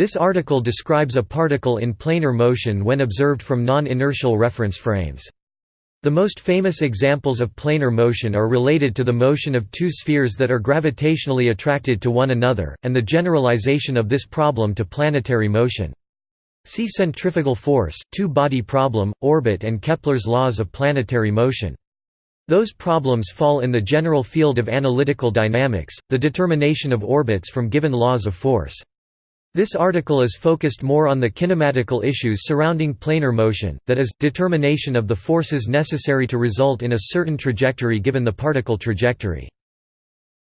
This article describes a particle in planar motion when observed from non-inertial reference frames. The most famous examples of planar motion are related to the motion of two spheres that are gravitationally attracted to one another, and the generalization of this problem to planetary motion. See centrifugal force, two-body problem, orbit and Kepler's laws of planetary motion. Those problems fall in the general field of analytical dynamics, the determination of orbits from given laws of force. This article is focused more on the kinematical issues surrounding planar motion, that is, determination of the forces necessary to result in a certain trajectory given the particle trajectory.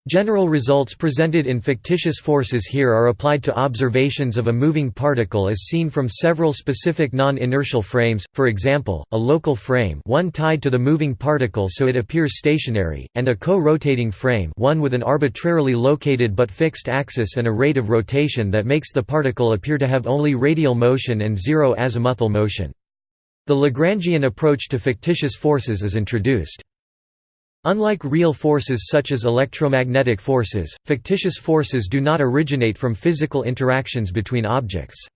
General results presented in fictitious forces here are applied to observations of a moving particle as seen from several specific non-inertial frames, for example, a local frame one tied to the moving particle so it appears stationary, and a co-rotating frame one with an arbitrarily located but fixed axis and a rate of rotation that makes the particle appear to have only radial motion and zero azimuthal motion. The Lagrangian approach to fictitious forces is introduced. Unlike real forces such as electromagnetic forces, fictitious forces do not originate from physical interactions between objects.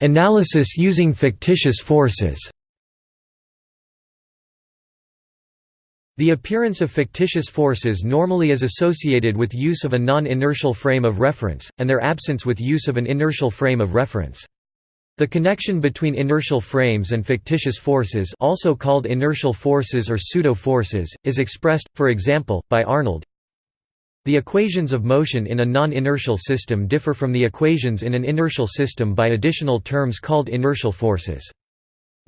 Analysis using fictitious forces The appearance of fictitious forces normally is associated with use of a non-inertial frame of reference, and their absence with use of an inertial frame of reference. The connection between inertial frames and fictitious forces also called inertial forces or pseudo-forces, is expressed, for example, by Arnold. The equations of motion in a non-inertial system differ from the equations in an inertial system by additional terms called inertial forces.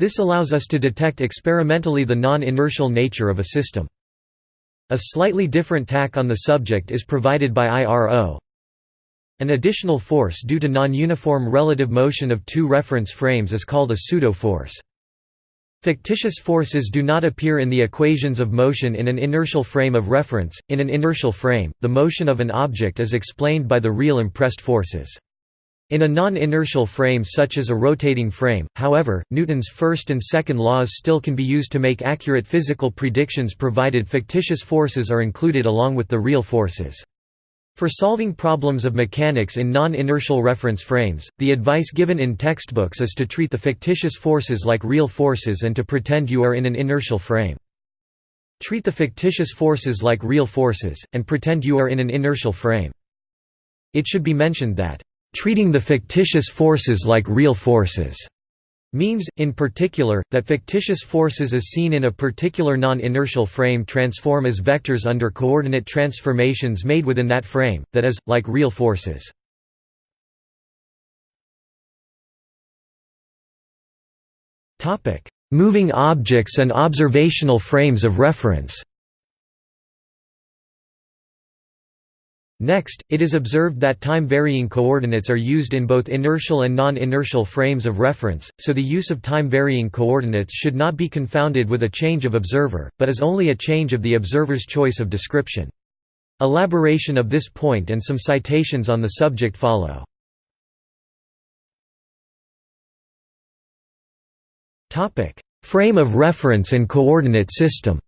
This allows us to detect experimentally the non-inertial nature of a system. A slightly different tack on the subject is provided by Iro. An additional force due to non-uniform relative motion of two reference frames is called a pseudo-force. Fictitious forces do not appear in the equations of motion in an inertial frame of reference. In an inertial frame, the motion of an object is explained by the real impressed forces. In a non-inertial frame such as a rotating frame, however, Newton's first and second laws still can be used to make accurate physical predictions provided fictitious forces are included along with the real forces. For solving problems of mechanics in non-inertial reference frames, the advice given in textbooks is to treat the fictitious forces like real forces and to pretend you are in an inertial frame. Treat the fictitious forces like real forces, and pretend you are in an inertial frame. It should be mentioned that, "...treating the fictitious forces like real forces." Means, in particular, that fictitious forces as seen in a particular non-inertial frame transform as vectors under coordinate transformations made within that frame, that is, like real forces. Moving objects and observational frames of reference Next, it is observed that time-varying coordinates are used in both inertial and non-inertial frames of reference, so the use of time-varying coordinates should not be confounded with a change of observer, but is only a change of the observer's choice of description. Elaboration of this point and some citations on the subject follow. Frame of reference and coordinate system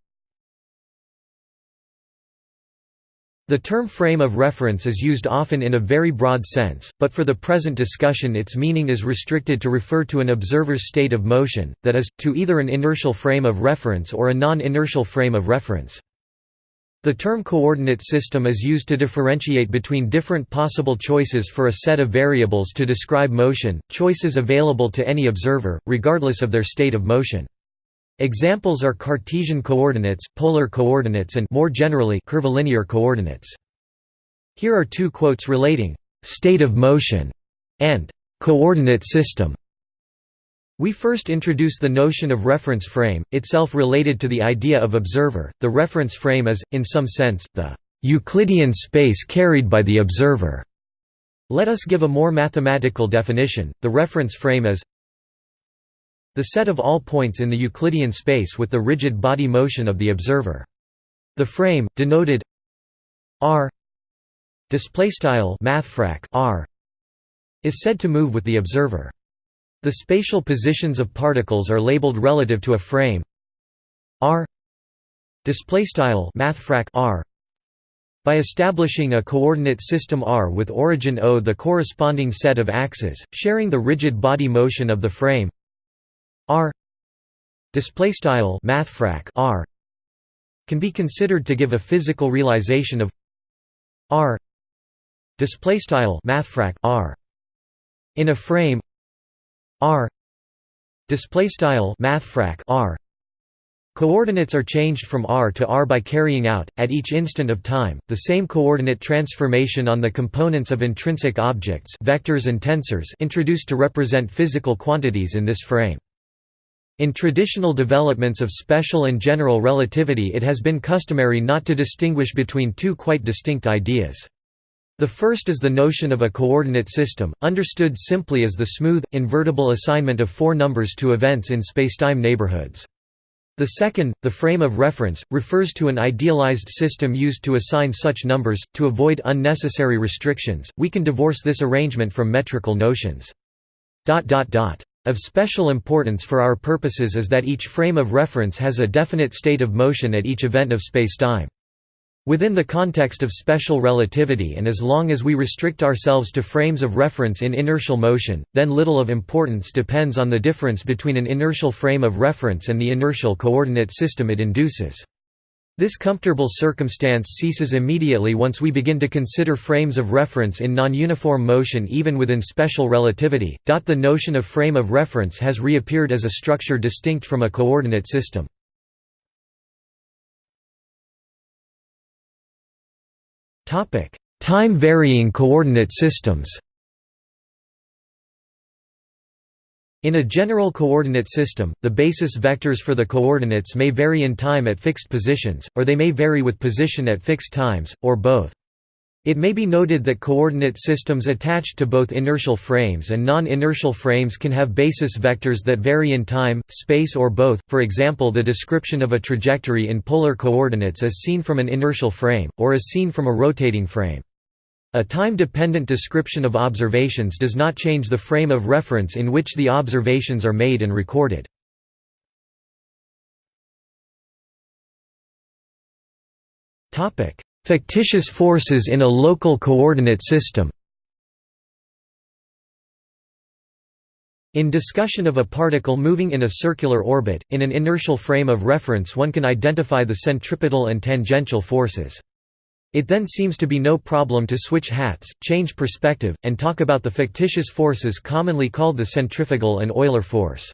The term frame of reference is used often in a very broad sense, but for the present discussion its meaning is restricted to refer to an observer's state of motion, that is, to either an inertial frame of reference or a non-inertial frame of reference. The term coordinate system is used to differentiate between different possible choices for a set of variables to describe motion, choices available to any observer, regardless of their state of motion. Examples are Cartesian coordinates, polar coordinates and more generally curvilinear coordinates. Here are two quotes relating state of motion and coordinate system. We first introduce the notion of reference frame, itself related to the idea of observer. The reference frame is, in some sense, the Euclidean space carried by the observer. Let us give a more mathematical definition. The reference frame is the set of all points in the Euclidean space with the rigid body motion of the observer. The frame, denoted r r is said to move with the observer. The spatial positions of particles are labeled relative to a frame r r By establishing a coordinate system R with origin O the corresponding set of axes, sharing the rigid body motion of the frame R display style mathfrak R can be considered to give a physical realization of R display style mathfrak R in a frame R display style mathfrak R Coordinates are changed from r to r by carrying out, at each instant of time, the same coordinate transformation on the components of intrinsic objects vectors and tensors introduced to represent physical quantities in this frame. In traditional developments of special and general relativity it has been customary not to distinguish between two quite distinct ideas. The first is the notion of a coordinate system, understood simply as the smooth, invertible assignment of four numbers to events in spacetime neighborhoods. The second, the frame of reference, refers to an idealized system used to assign such numbers. To avoid unnecessary restrictions, we can divorce this arrangement from metrical notions. Of special importance for our purposes is that each frame of reference has a definite state of motion at each event of spacetime. Within the context of special relativity and as long as we restrict ourselves to frames of reference in inertial motion, then little of importance depends on the difference between an inertial frame of reference and the inertial coordinate system it induces. This comfortable circumstance ceases immediately once we begin to consider frames of reference in non-uniform motion even within special relativity. The notion of frame of reference has reappeared as a structure distinct from a coordinate system. Time-varying coordinate systems In a general coordinate system, the basis vectors for the coordinates may vary in time at fixed positions, or they may vary with position at fixed times, or both. It may be noted that coordinate systems attached to both inertial frames and non-inertial frames can have basis vectors that vary in time, space or both, for example the description of a trajectory in polar coordinates as seen from an inertial frame, or as seen from a rotating frame. A time-dependent description of observations does not change the frame of reference in which the observations are made and recorded. Fictitious forces in a local coordinate system In discussion of a particle moving in a circular orbit, in an inertial frame of reference one can identify the centripetal and tangential forces. It then seems to be no problem to switch hats, change perspective, and talk about the fictitious forces commonly called the centrifugal and Euler force.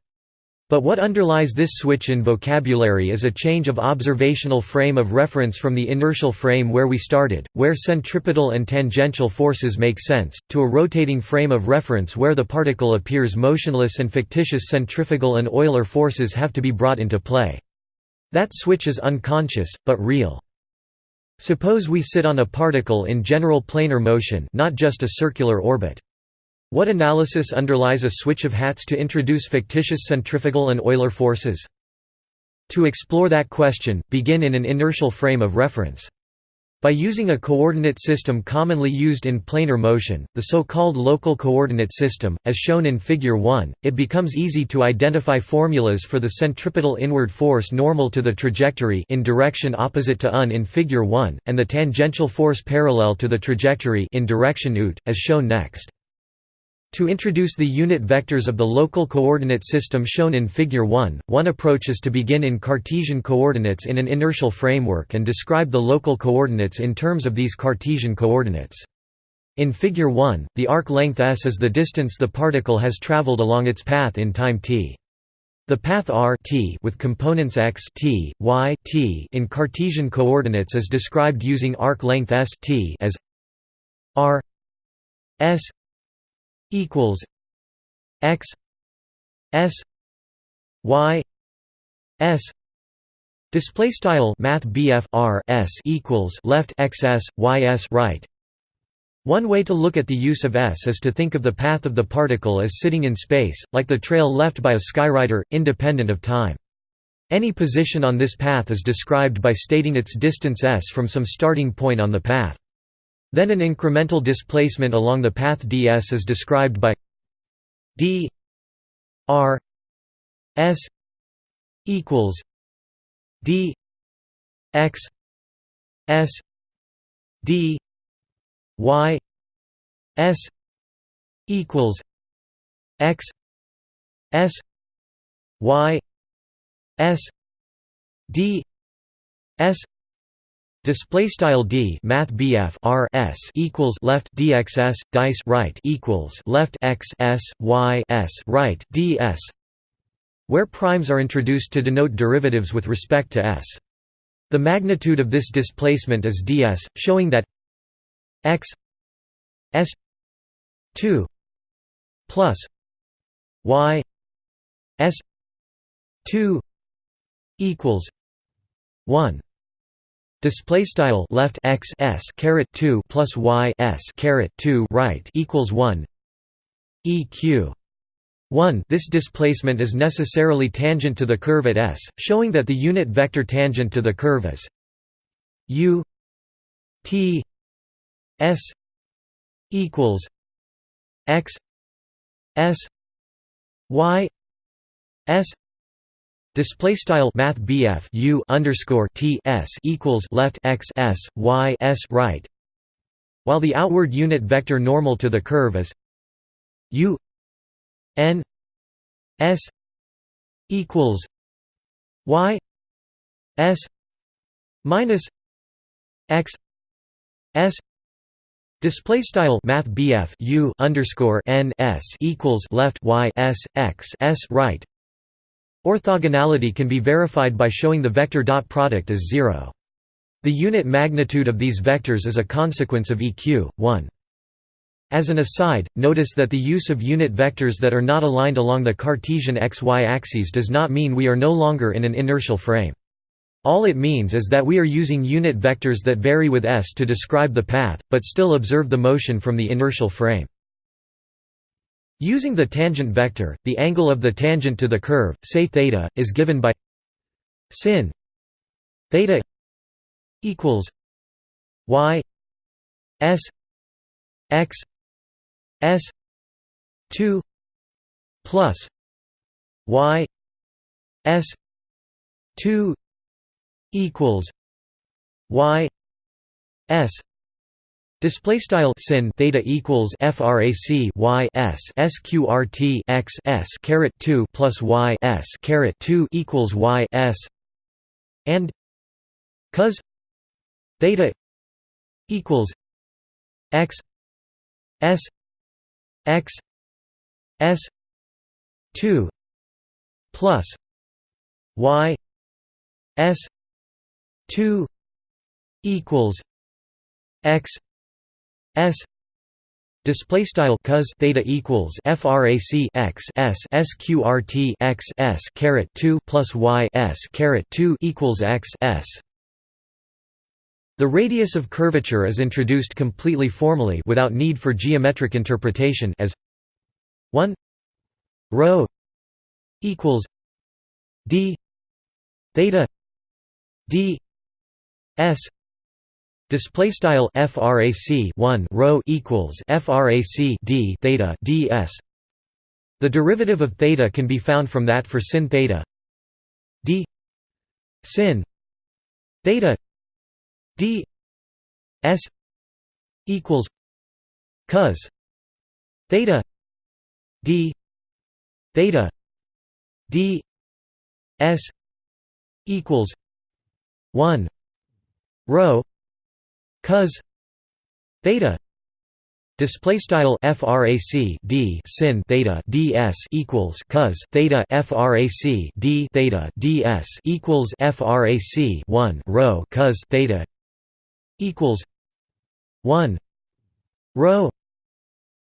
But what underlies this switch in vocabulary is a change of observational frame of reference from the inertial frame where we started, where centripetal and tangential forces make sense, to a rotating frame of reference where the particle appears motionless and fictitious centrifugal and Euler forces have to be brought into play. That switch is unconscious, but real. Suppose we sit on a particle in general planar motion not just a circular orbit. What analysis underlies a switch of hats to introduce fictitious centrifugal and Euler forces? To explore that question, begin in an inertial frame of reference. By using a coordinate system commonly used in planar motion, the so-called local coordinate system, as shown in Figure 1, it becomes easy to identify formulas for the centripetal inward force normal to the trajectory in direction opposite to UN in Figure 1, and the tangential force parallel to the trajectory in direction UT, as shown next. To introduce the unit vectors of the local coordinate system shown in Figure 1, one approach is to begin in Cartesian coordinates in an inertial framework and describe the local coordinates in terms of these Cartesian coordinates. In Figure 1, the arc length s is the distance the particle has traveled along its path in time t. The path r t with components x t, y t in Cartesian coordinates is described using arc length s t as r s equals x s y s display style math r s equals left x s y s right one way to look at the use of s is to think of the path of the particle as sitting in space, like the trail left by a skywriter, independent of time. Any position on this path is described by stating its distance s from some starting point on the path. Then an incremental displacement along the path ds is described by d r s equals d x s d y s equals x s y s d s Display style d math bf r s equals left dxs dice right equals left x s y s right ds, where primes are introduced to denote derivatives with respect to s. The magnitude of this displacement is ds, showing that x s 2 plus y s 2 equals 1 Display style left x s caret two plus y s caret two right equals one. EQ one. This displacement is necessarily tangent to the curve at s, showing that the unit vector tangent to the curve is u t s equals x s y s Display style Math BF U underscore T S equals left x S Y S right. While the outward unit vector normal to the curve is U N S equals Y S minus X S. Display style Math BF U underscore N S equals left Y S X S right Orthogonality can be verified by showing the vector dot product is zero. The unit magnitude of these vectors is a consequence of EQ, 1. As an aside, notice that the use of unit vectors that are not aligned along the Cartesian xy axes does not mean we are no longer in an inertial frame. All it means is that we are using unit vectors that vary with s to describe the path, but still observe the motion from the inertial frame. Using the tangent vector, the angle of the tangent to the curve, say theta, is given by sin theta equals y s x s 2 plus y s 2 equals y s Display style sin theta equals frac y s sqrt x s caret two plus y s caret two equals y s and cos theta equals x s x s two plus y s two equals x S display style cos theta equals frac x s sqrt x s caret 2 plus y s caret 2 equals x s. The radius of curvature is introduced completely formally without need for geometric interpretation as 1 rho equals d theta d s Display style frac 1 rho equals frac d theta ds. The derivative of theta can be found from that for sin theta. D. Sin. Theta. D. S. equals cos theta d. Theta d. S. equals 1 rho cos theta display style frac d sin theta ds equals cos theta frac d theta ds equals frac 1 rho cos theta equals 1 rho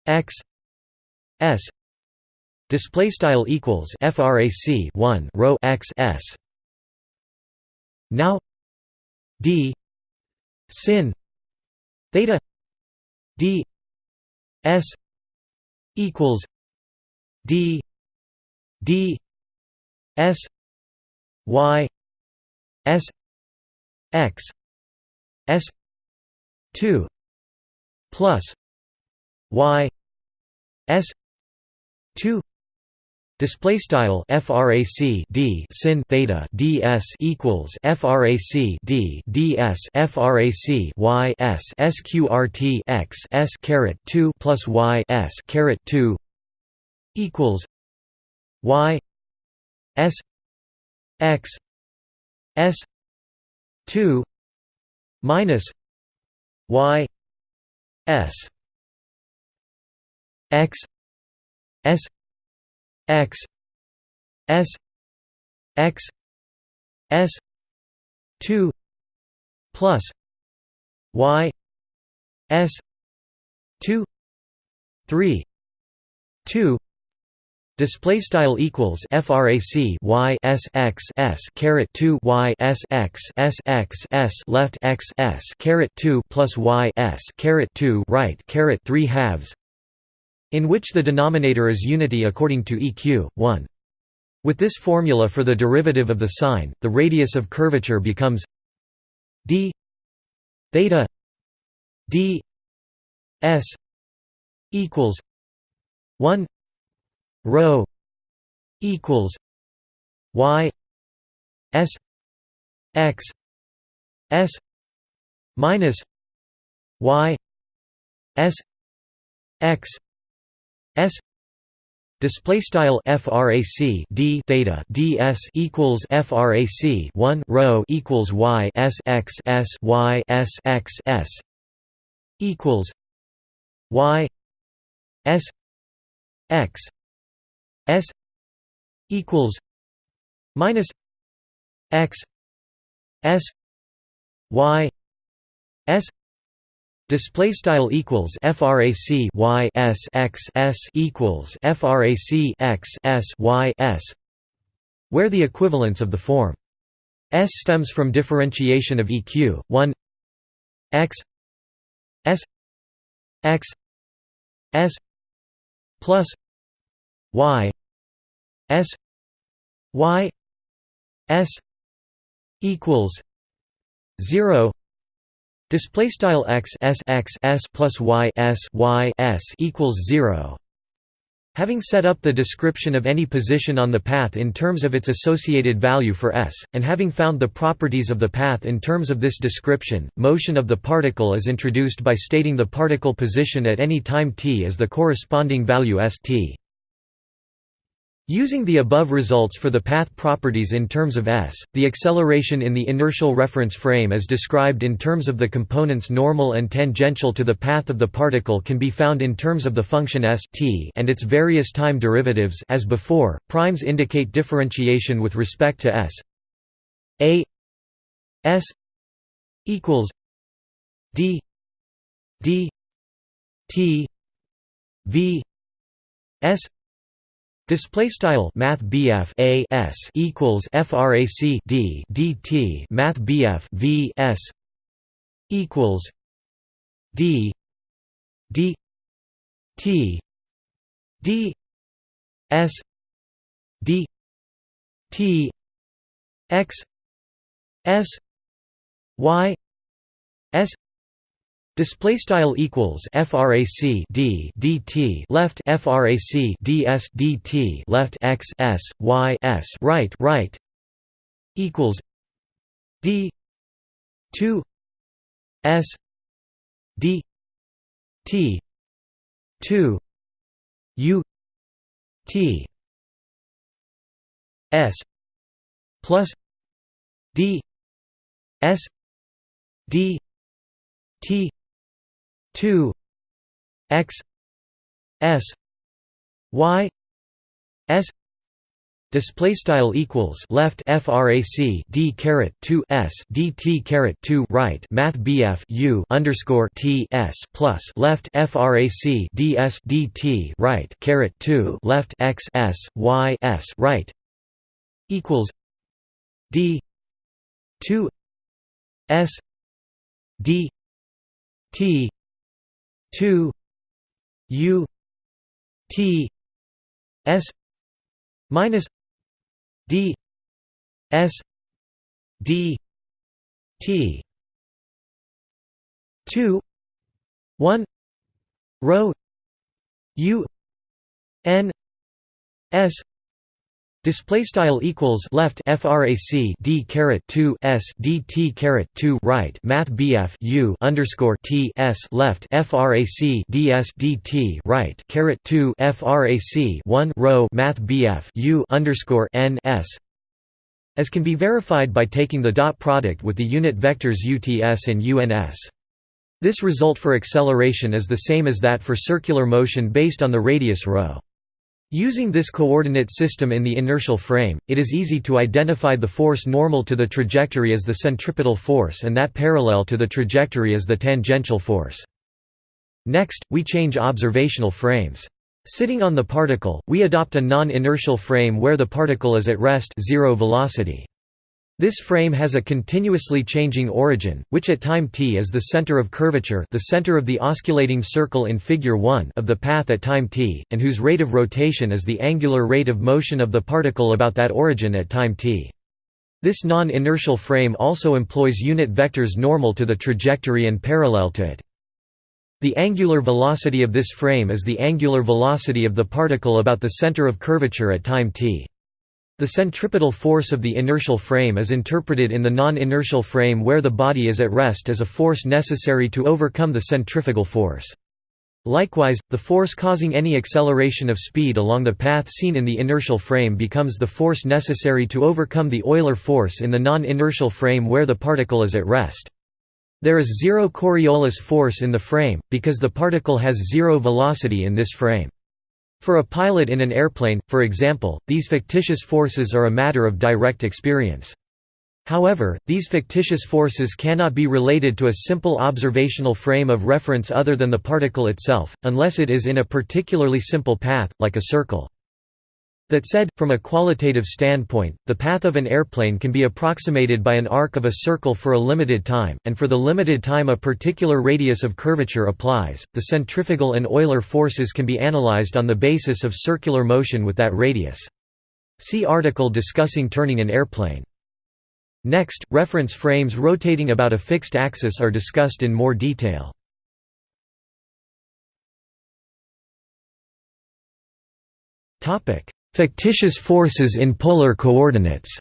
x s display style equals frac 1 rho x s. Now d sin theta d s equals d d s y s x s 2 plus y s 2 Display style frac d sin theta ds equals frac d ds frac y s sqrt x s caret 2 plus y s caret 2 equals y s x s 2 minus y s x s x s x s 2 plus y s 2 3 2 Display style equals frac y s x s caret 2 y s x s x s left x s caret 2 plus y s caret 2 right caret 3 halves in which the denominator is unity according to EQ, 1. With this formula for the derivative of the sine, the radius of curvature becomes d theta d s equals 1 rho equals y s x s minus y s x S display style frac d theta ds equals frac 1 rho equals y s x s y s x s equals y s x s equals minus x s y s Display style equals frac y s x s equals frac x s y s, where the equivalence of the form s stems from differentiation of eq 1 x s x s plus y s y s equals 0 Display style x s x s plus y s y s equals zero. Having set up the description of any position on the path in terms of its associated value for s, and having found the properties of the path in terms of this description, motion of the particle is introduced by stating the particle position at any time t as the corresponding value s t. Using the above results for the path properties in terms of s, the acceleration in the inertial reference frame as described in terms of the components normal and tangential to the path of the particle can be found in terms of the function s t and its various time derivatives as before, primes indicate differentiation with respect to s. A s equals d d t v s Display style Math BF A S equals FRAC D DT Math BF V S equals D D T D S D T X S Y S Display style equals frac d dt left frac ds dt left x s y s right right equals d two s d t two u t s plus d s d t 2 x s y s display style equals left frac d caret 2 s dt caret 2 right math bf u underscore t s plus left frac ds dt right caret 2 left x s y s right equals d 2 s d t 2 u t s minus d s d t. 2 1 rho u n s Display style equals left frac d caret 2 s dt caret 2 right math bf u underscore t s left frac ds dt right caret 2 frac 1 rho math bf u underscore n s as can be verified by taking the dot product with the unit vectors uts and uns. This result for acceleration is the same as that for circular motion based on the radius ρ. Using this coordinate system in the inertial frame, it is easy to identify the force normal to the trajectory as the centripetal force and that parallel to the trajectory as the tangential force. Next, we change observational frames. Sitting on the particle, we adopt a non-inertial frame where the particle is at rest zero velocity. This frame has a continuously changing origin, which at time t is the center of curvature the center of the osculating circle in figure 1 of the path at time t, and whose rate of rotation is the angular rate of motion of the particle about that origin at time t. This non-inertial frame also employs unit vectors normal to the trajectory and parallel to it. The angular velocity of this frame is the angular velocity of the particle about the center of curvature at time t. The centripetal force of the inertial frame is interpreted in the non-inertial frame where the body is at rest as a force necessary to overcome the centrifugal force. Likewise, the force causing any acceleration of speed along the path seen in the inertial frame becomes the force necessary to overcome the Euler force in the non-inertial frame where the particle is at rest. There is zero Coriolis force in the frame, because the particle has zero velocity in this frame. For a pilot in an airplane, for example, these fictitious forces are a matter of direct experience. However, these fictitious forces cannot be related to a simple observational frame of reference other than the particle itself, unless it is in a particularly simple path, like a circle. That said, from a qualitative standpoint, the path of an airplane can be approximated by an arc of a circle for a limited time, and for the limited time a particular radius of curvature applies. The centrifugal and Euler forces can be analyzed on the basis of circular motion with that radius. See article discussing turning an airplane. Next, reference frames rotating about a fixed axis are discussed in more detail. Topic: Fictitious forces in polar coordinates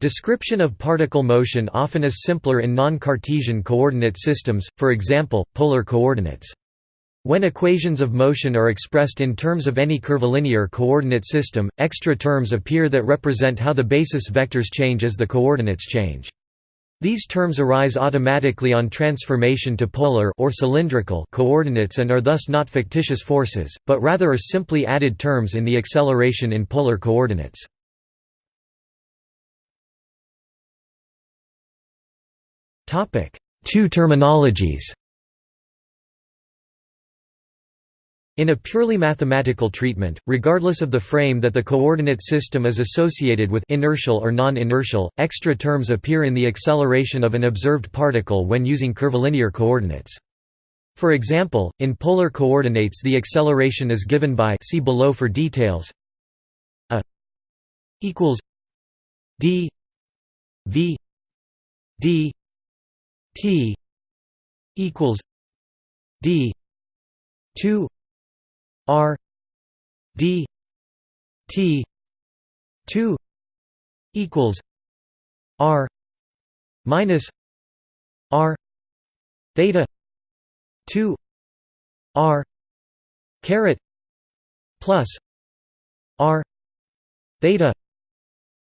Description of particle motion often is simpler in non-Cartesian coordinate systems, for example, polar coordinates. When equations of motion are expressed in terms of any curvilinear coordinate system, extra terms appear that represent how the basis vectors change as the coordinates change. These terms arise automatically on transformation to polar or cylindrical coordinates and are thus not fictitious forces, but rather are simply added terms in the acceleration in polar coordinates. Two terminologies In a purely mathematical treatment, regardless of the frame that the coordinate system is associated with inertial or non-inertial, extra terms appear in the acceleration of an observed particle when using curvilinear coordinates. For example, in polar coordinates the acceleration is given by see below for details a equals d v d t equals d 2 R D T two equals R minus R theta two R caret plus R theta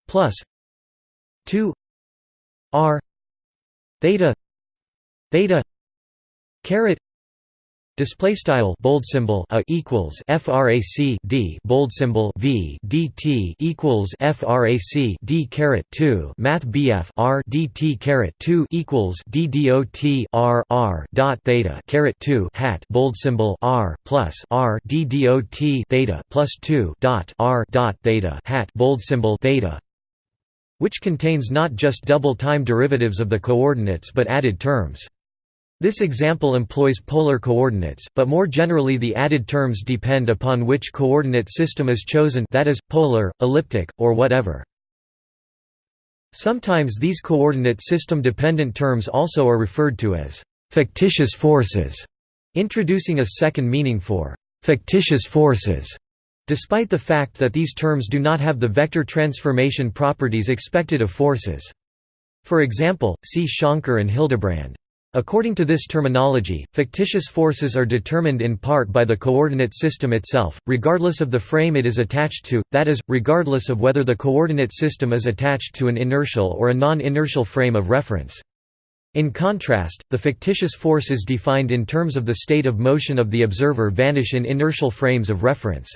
plus two R theta theta caret Display style bold symbol a equals frac d bold symbol v dt equals frac d caret 2 math bf r dt caret 2 equals d dot r r dot theta caret 2 hat bold symbol r plus r d dot theta plus 2 dot r dot theta hat bold symbol theta which contains not just double time derivatives of the coordinates but added terms this example employs polar coordinates, but more generally the added terms depend upon which coordinate system is chosen that is, polar, elliptic, or whatever. Sometimes these coordinate system-dependent terms also are referred to as «fictitious forces», introducing a second meaning for «fictitious forces». despite the fact that these terms do not have the vector transformation properties expected of forces. For example, see Shankar and Hildebrand. According to this terminology, fictitious forces are determined in part by the coordinate system itself, regardless of the frame it is attached to, that is, regardless of whether the coordinate system is attached to an inertial or a non-inertial frame of reference. In contrast, the fictitious forces defined in terms of the state of motion of the observer vanish in inertial frames of reference.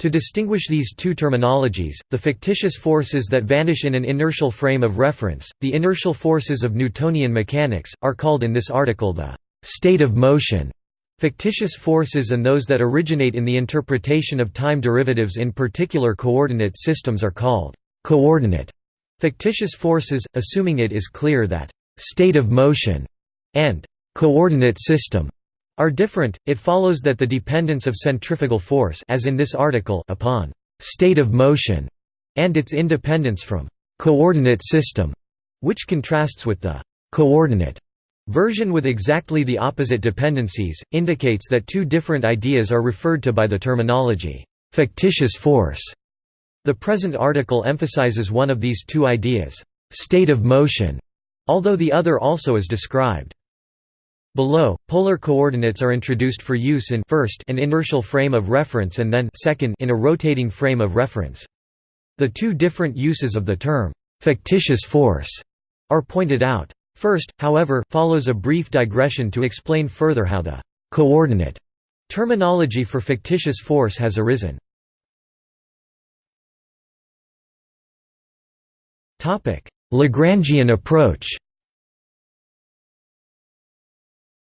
To distinguish these two terminologies, the fictitious forces that vanish in an inertial frame of reference, the inertial forces of Newtonian mechanics, are called in this article the «state of motion» Fictitious forces and those that originate in the interpretation of time derivatives in particular coordinate systems are called «coordinate» fictitious forces, assuming it is clear that «state of motion» and «coordinate system» are different, it follows that the dependence of centrifugal force as in this article upon «state of motion» and its independence from «coordinate system», which contrasts with the «coordinate» version with exactly the opposite dependencies, indicates that two different ideas are referred to by the terminology «fictitious force». The present article emphasizes one of these two ideas, «state of motion», although the other also is described. Below, polar coordinates are introduced for use in first an inertial frame of reference and then second in a rotating frame of reference. The two different uses of the term fictitious force are pointed out. First, however, follows a brief digression to explain further how the coordinate terminology for fictitious force has arisen. Lagrangian approach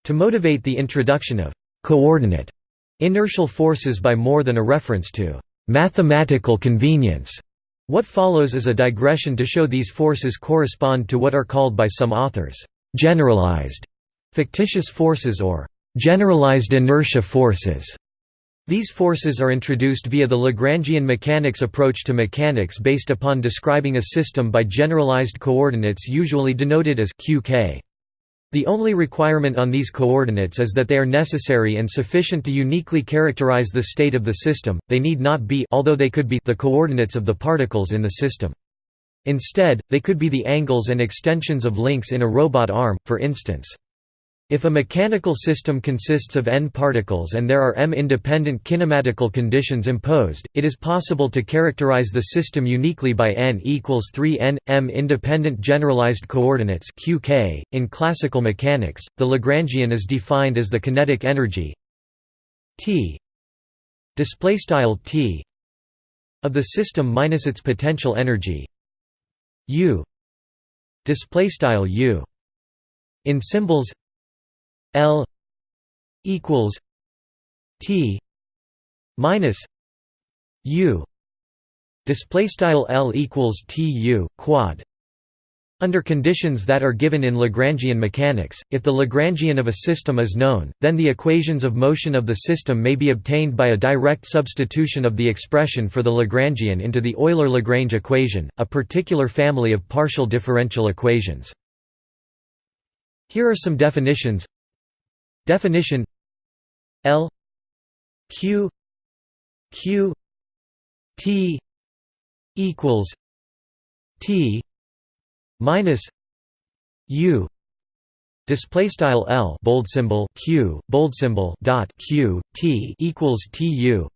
To motivate the introduction of «coordinate» inertial forces by more than a reference to «mathematical convenience», what follows is a digression to show these forces correspond to what are called by some authors «generalized» fictitious forces or «generalized inertia forces». These forces are introduced via the Lagrangian mechanics approach to mechanics based upon describing a system by generalized coordinates usually denoted as qk. The only requirement on these coordinates is that they are necessary and sufficient to uniquely characterize the state of the system, they need not be although they could be the coordinates of the particles in the system. Instead, they could be the angles and extensions of links in a robot arm, for instance. If a mechanical system consists of n particles and there are m independent kinematical conditions imposed, it is possible to characterize the system uniquely by n equals 3 n m independent generalized coordinates (qk). In classical mechanics, the Lagrangian is defined as the kinetic energy t of the system minus its potential energy u. In symbols L equals T minus U. Display style L equals TU quad. Under conditions that are given in Lagrangian mechanics, if the Lagrangian of a system is known, then the equations of motion of the system may be obtained by a direct substitution of the expression for the Lagrangian into the Euler-Lagrange equation, a particular family of partial differential equations. Here are some definitions Definition L Q Q T equals T minus U. Display style L bold symbol Q bold symbol dot Q T equals TU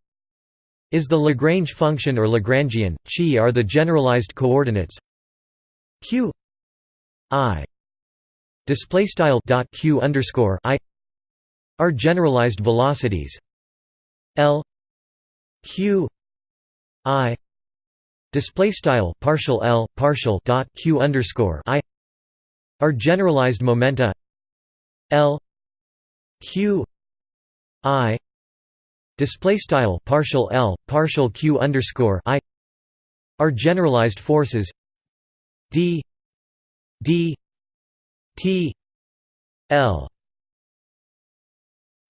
is the Lagrange function or Lagrangian? Chi are the generalized coordinates Q I. Display style dot Q underscore I are generalized velocities. L Q I display style partial L partial dot Q underscore I are generalized momenta. L Q I display style partial L partial Q underscore I are generalized forces. D D T L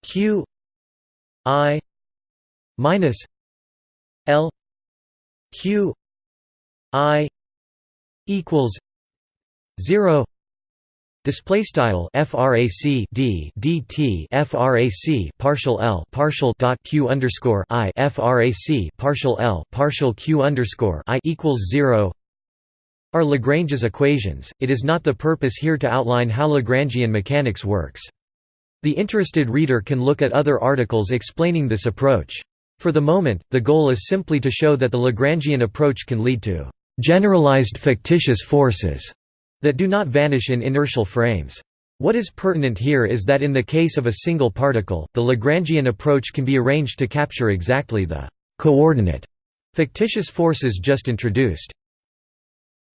q i minus l q i equals 0 Display style frac d dt frac partial l partial dot q underscore i frac partial l partial q underscore i equals zero are Lagrange's equations. It is not the purpose here to outline how Lagrangian mechanics works. The interested reader can look at other articles explaining this approach. For the moment, the goal is simply to show that the Lagrangian approach can lead to generalized fictitious forces that do not vanish in inertial frames. What is pertinent here is that in the case of a single particle, the Lagrangian approach can be arranged to capture exactly the coordinate fictitious forces just introduced.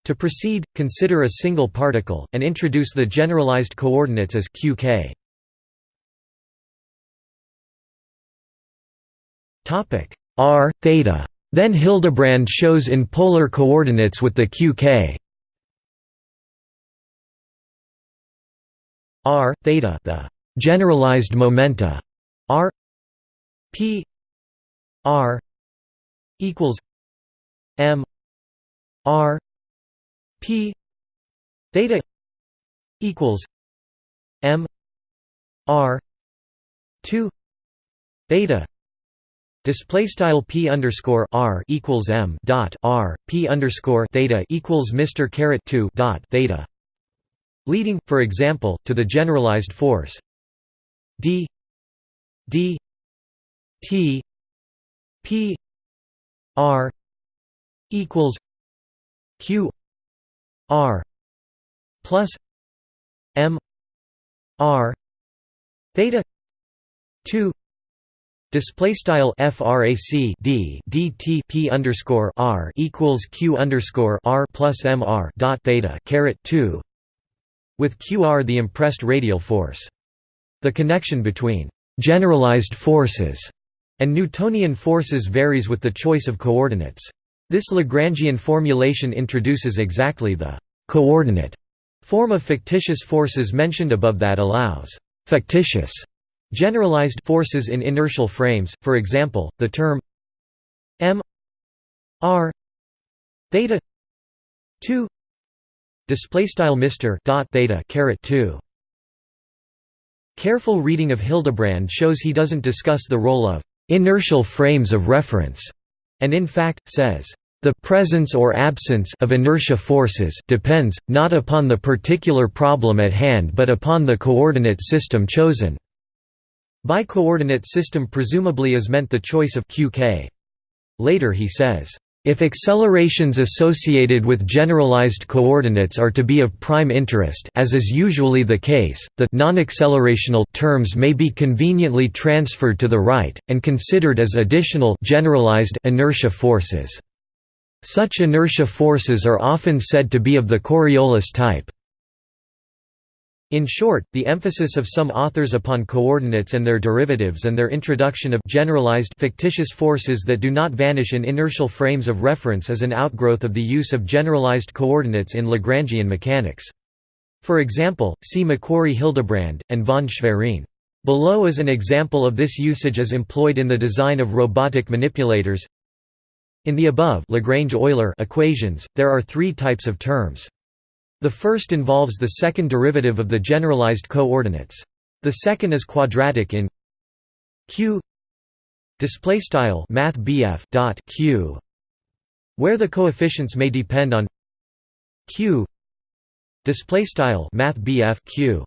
To proceed, consider a single particle, and introduce the generalized coordinates as qk. R theta. Then Hildebrand shows in polar coordinates with the qk r theta the generalized momenta r p r equals m r p theta equals m r 2 theta Display style p underscore r equals m dot r p underscore theta equals Mr caret two dot theta. Leading, for example, to the generalized force d d t p r equals q r plus m r theta 2 Display style frac d dt p underscore r equals q underscore r plus mr dot theta caret two with QR the impressed radial force. The connection between «generalized forces» and Newtonian forces varies with the choice of coordinates. This Lagrangian formulation introduces exactly the «coordinate» form of fictitious forces mentioned above that allows «fictitious» generalized forces in inertial frames, for example, the term m r theta 2 Display style Mr. dot theta caret two. Careful reading of Hildebrand shows he doesn't discuss the role of inertial frames of reference, and in fact says the presence or absence of inertia forces depends not upon the particular problem at hand but upon the coordinate system chosen. By coordinate system presumably is meant the choice of qk. Later he says if accelerations associated with generalized coordinates are to be of prime interest as is usually the case, the non-accelerational terms may be conveniently transferred to the right, and considered as additional generalized inertia forces. Such inertia forces are often said to be of the Coriolis type. In short, the emphasis of some authors upon coordinates and their derivatives and their introduction of generalized fictitious forces that do not vanish in inertial frames of reference is an outgrowth of the use of generalized coordinates in Lagrangian mechanics. For example, see McQuarrie Hildebrand, and von Schwerin. Below is an example of this usage as employed in the design of robotic manipulators. In the above Lagrange-Euler equations, there are three types of terms. The first involves the second derivative of the generalized coordinates. The second is quadratic in q display style math dot q where the coefficients may depend on q display style math q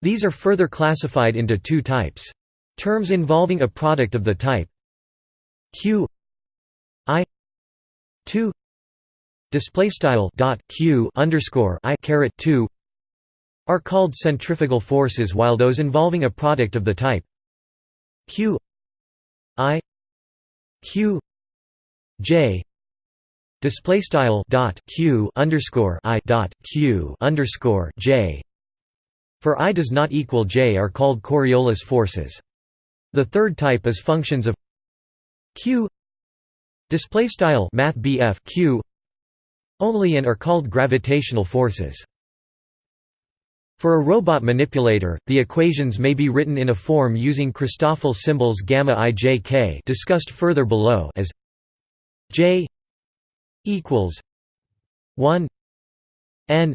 these are further classified into two types terms involving a product of the type q i 2 display style dot q underscore i caret 2 are called centrifugal forces while those involving a product of the type q i q j display style dot q underscore i dot q underscore j for i does not equal j are called Coriolis forces. The third type is functions of q display style math q only and are called gravitational forces. For a robot manipulator, the equations may be written in a form using Christoffel symbols gamma i j k discussed further below as j equals 1 n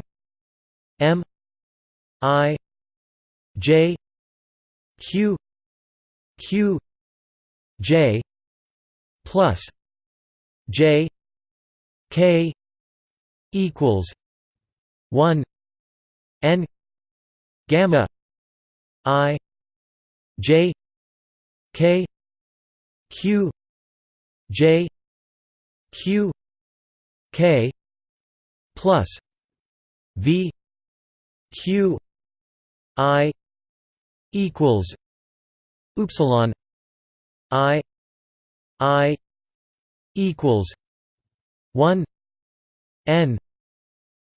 m i j q q j plus j k equals 1 n gamma i j k q j q k plus v q i equals upsilon i i equals 1 n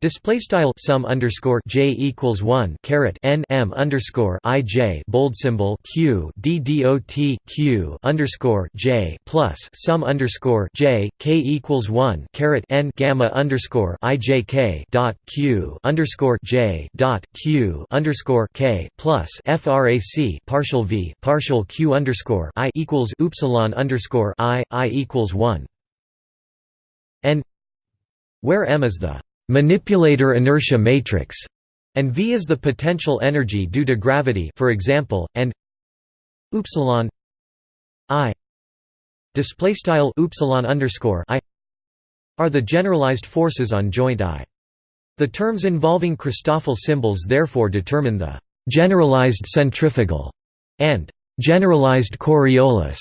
Display style sum underscore j equals one caret n m underscore i j bold symbol q d dot q underscore j plus sum underscore j k equals one caret n gamma underscore i j k dot q underscore j dot q underscore k plus frac partial v partial q underscore i equals upsilon underscore i i equals one. N where m is the manipulator inertia matrix, and V is the potential energy due to gravity for example, and upsilon I display style underscore I are the generalized forces on joint I. The terms involving Christoffel symbols therefore determine the generalized centrifugal and generalized Coriolis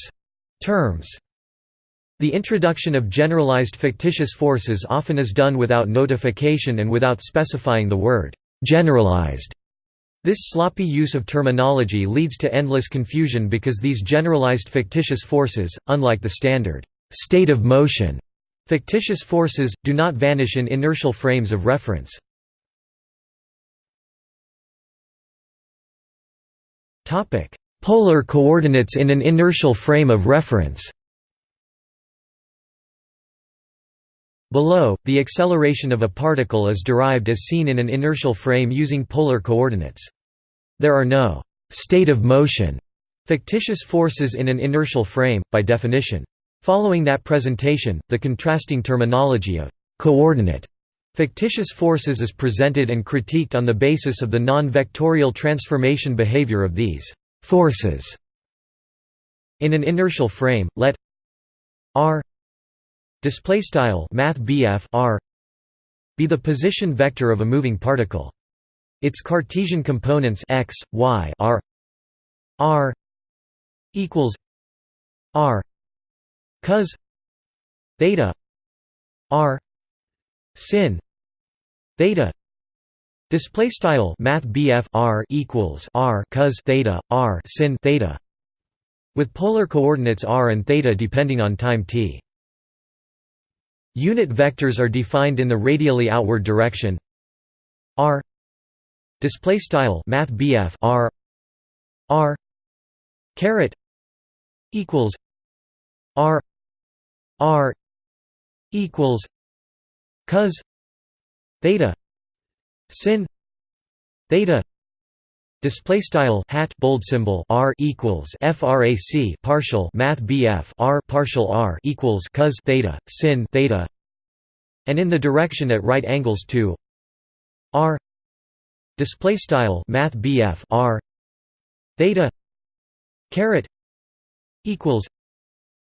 terms. The introduction of generalized fictitious forces often is done without notification and without specifying the word «generalized». This sloppy use of terminology leads to endless confusion because these generalized fictitious forces, unlike the standard «state of motion» fictitious forces, do not vanish in inertial frames of reference. Polar coordinates in an inertial frame of reference Below, the acceleration of a particle is derived as seen in an inertial frame using polar coordinates. There are no «state of motion» fictitious forces in an inertial frame, by definition. Following that presentation, the contrasting terminology of «coordinate» fictitious forces is presented and critiqued on the basis of the non-vectorial transformation behavior of these «forces». In an inertial frame, let r display style math r be the position vector of a moving particle. Its cartesian components x y r r equals r cos theta r sin theta. Display style math r equals r cos theta r sin theta with polar coordinates r and theta depending on time t Unit vectors are defined in the radially outward direction. R. Display style math r. R. Caret equals r. R equals cos theta sin theta Display style hat bold symbol r equals frac partial math bf r partial r equals cos theta sin theta, and in the direction at right angles to r. Display style math bf r theta caret equals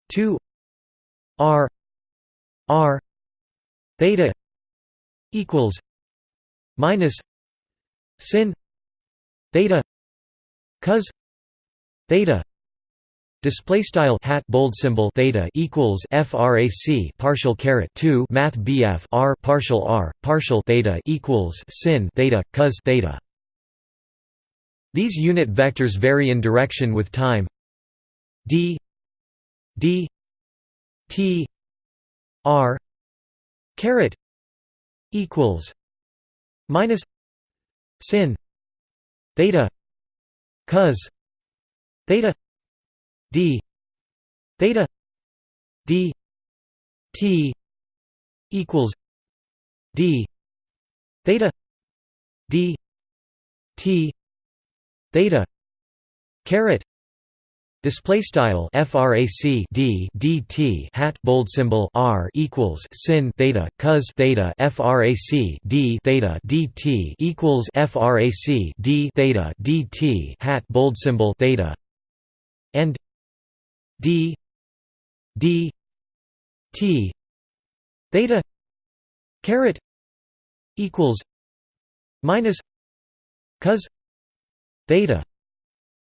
two r r theta equals minus sin theta. Cos. Theta. Display style hat bold symbol theta equals frac partial caret 2 math bf r partial r partial theta equals sin theta cos theta. These unit vectors vary in direction with time. D. D. T. R. Caret equals minus sin theta cos theta d theta d t equals d theta d t theta caret Display style frac d dt hat bold symbol r equals sin theta cos theta frac d theta dt equals frac d theta dt hat bold symbol theta. And d d t theta caret equals minus cos theta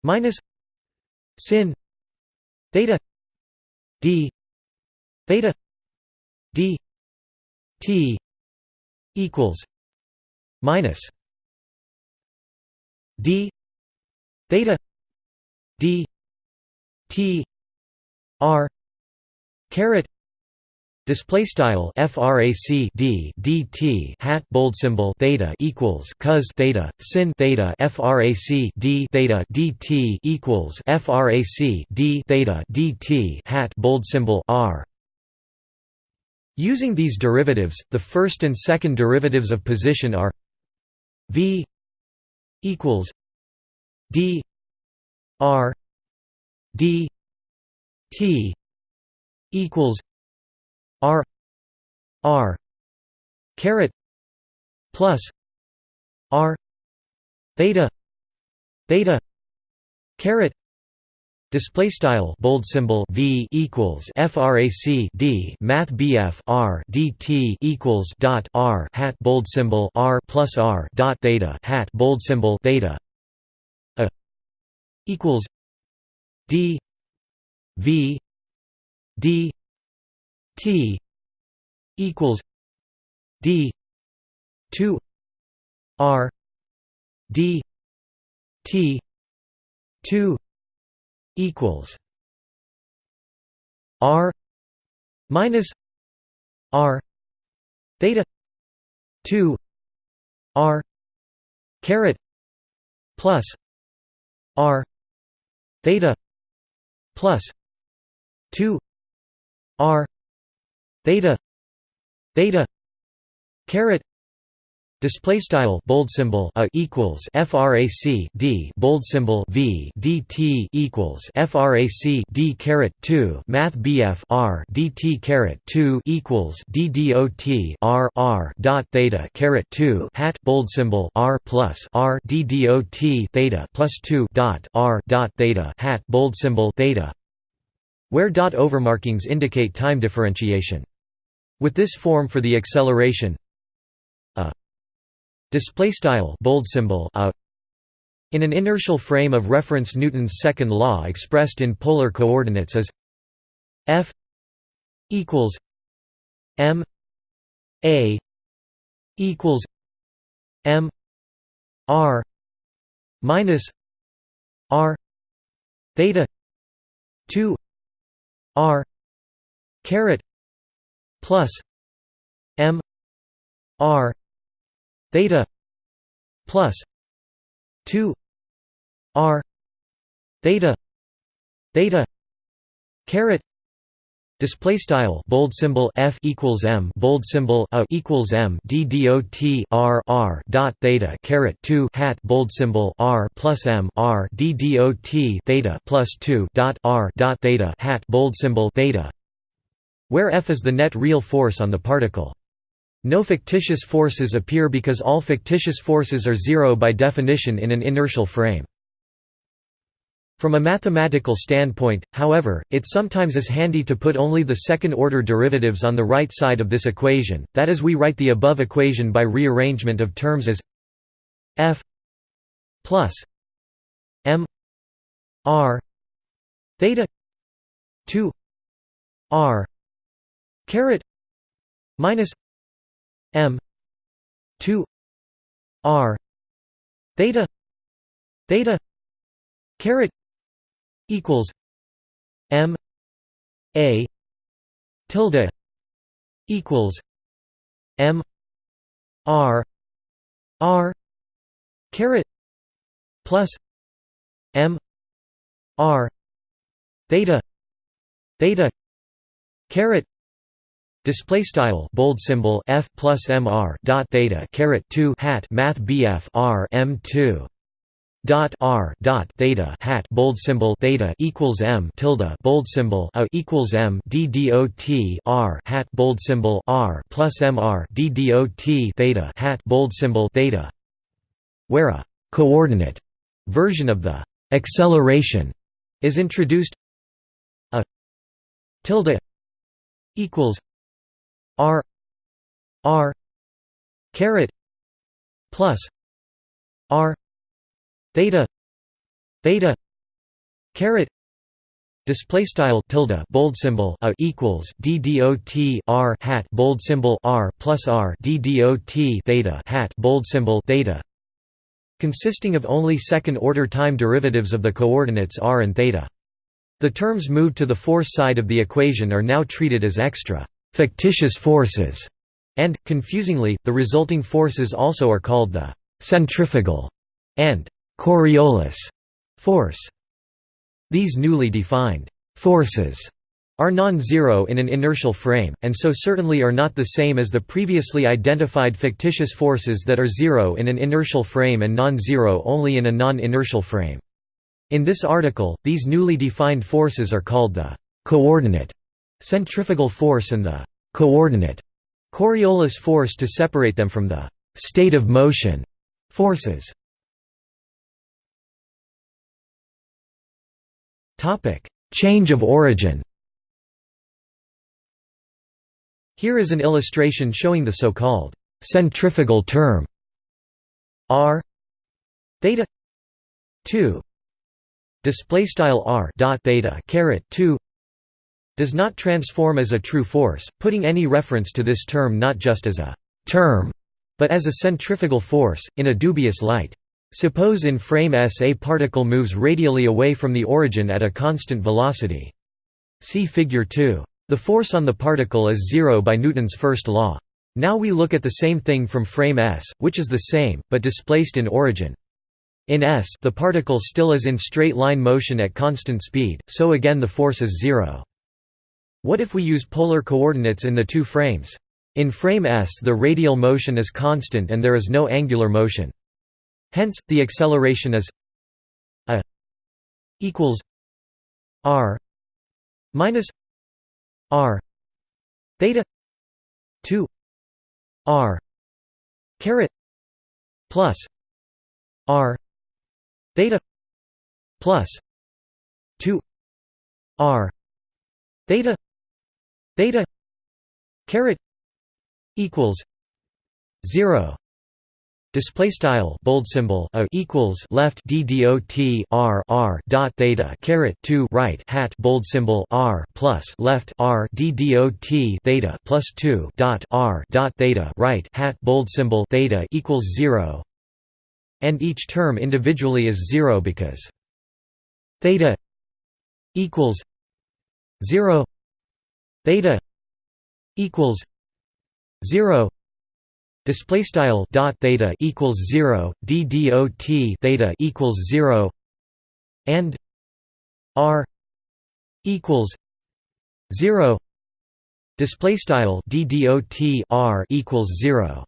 minus sin theta d theta d t equals minus d theta d t r caret Display style frac d dt hat bold symbol theta equals cos theta sin theta frac d theta dt equals frac d theta dt hat bold symbol r. Using these derivatives, the first and second derivatives of position are v equals d r d t equals R R caret plus R theta theta caret Display style bold symbol v equals frac d math bf r dt equals dot r hat bold symbol r plus r dot theta hat bold symbol theta a equals d v d T equals D two R D T two equals R minus R theta two R caret plus R theta plus two R theta. Theta. Caret. Display style bold symbol a equals frac d. Bold symbol v dt equals frac d caret 2 math bf r dt caret 2 equals d dot r r dot theta caret 2 hat bold symbol r plus r d dot theta plus 2 dot r dot theta. Hat bold symbol theta. Where dot overmarkings indicate time differentiation with this form for the acceleration. A display style bold symbol a in an inertial frame of reference Newton's second law expressed in polar coordinates as f equals m a equals m r minus r theta 2 r caret plus m r theta plus 2 r theta theta caret Display style bold symbol f equals m bold symbol a equals m d dot r r dot theta caret two hat bold symbol r plus m r d dot theta plus two dot r dot theta hat bold symbol theta where F is the net real force on the particle. No fictitious forces appear because all fictitious forces are zero by definition in an inertial frame. From a mathematical standpoint, however, it sometimes is handy to put only the second-order derivatives on the right side of this equation, that is we write the above equation by rearrangement of terms as f plus m r theta 2 r caret minus m 2 r theta theta caret equals m a tilde equals m r r caret plus m r theta theta caret Display style bold symbol f plus mr dot theta caret two hat math bf r m two dot r dot theta hat bold symbol theta equals m tilde bold symbol a equals m d dot r hat bold symbol r plus mr d dot theta hat bold symbol theta, where a coordinate version of the acceleration is introduced. A tilde equals r r caret plus r theta theta caret display style tilde bold symbol a equals d dot r hat bold symbol r plus r d dot theta hat bold symbol theta consisting of only second order time derivatives of the coordinates r and theta. The terms moved to the force side of the equation are now treated as extra fictitious forces and confusingly the resulting forces also are called the centrifugal and Coriolis force. These newly defined forces are non-zero in an inertial frame, and so certainly are not the same as the previously identified fictitious forces that are zero in an inertial frame and non-zero only in a non-inertial frame. In this article, these newly defined forces are called the coordinate centrifugal force and the coordinate Coriolis force to separate them from the state of motion forces. Topic: Change of origin Here is an illustration showing the so-called centrifugal term r theta 2 display style r dot theta caret 2 does not transform as a true force putting any reference to this term not just as a term but as a centrifugal force in a dubious light Suppose in frame S a particle moves radially away from the origin at a constant velocity. See figure 2. The force on the particle is zero by Newton's first law. Now we look at the same thing from frame S, which is the same, but displaced in origin. In S the particle still is in straight line motion at constant speed, so again the force is zero. What if we use polar coordinates in the two frames? In frame S the radial motion is constant and there is no angular motion. Hence, the acceleration is a equals r minus r theta 2 r caret plus r theta plus 2 r theta theta caret equals 0 Display style bold symbol a equals left d dot r r dot theta caret two right hat bold symbol r plus left r d dot theta plus two dot r dot theta right hat bold symbol theta equals zero, and each term individually is zero because theta equals zero theta equals zero Display style dot theta equals zero, d dot theta equals zero, and r equals zero. Display style d dot r equals zero.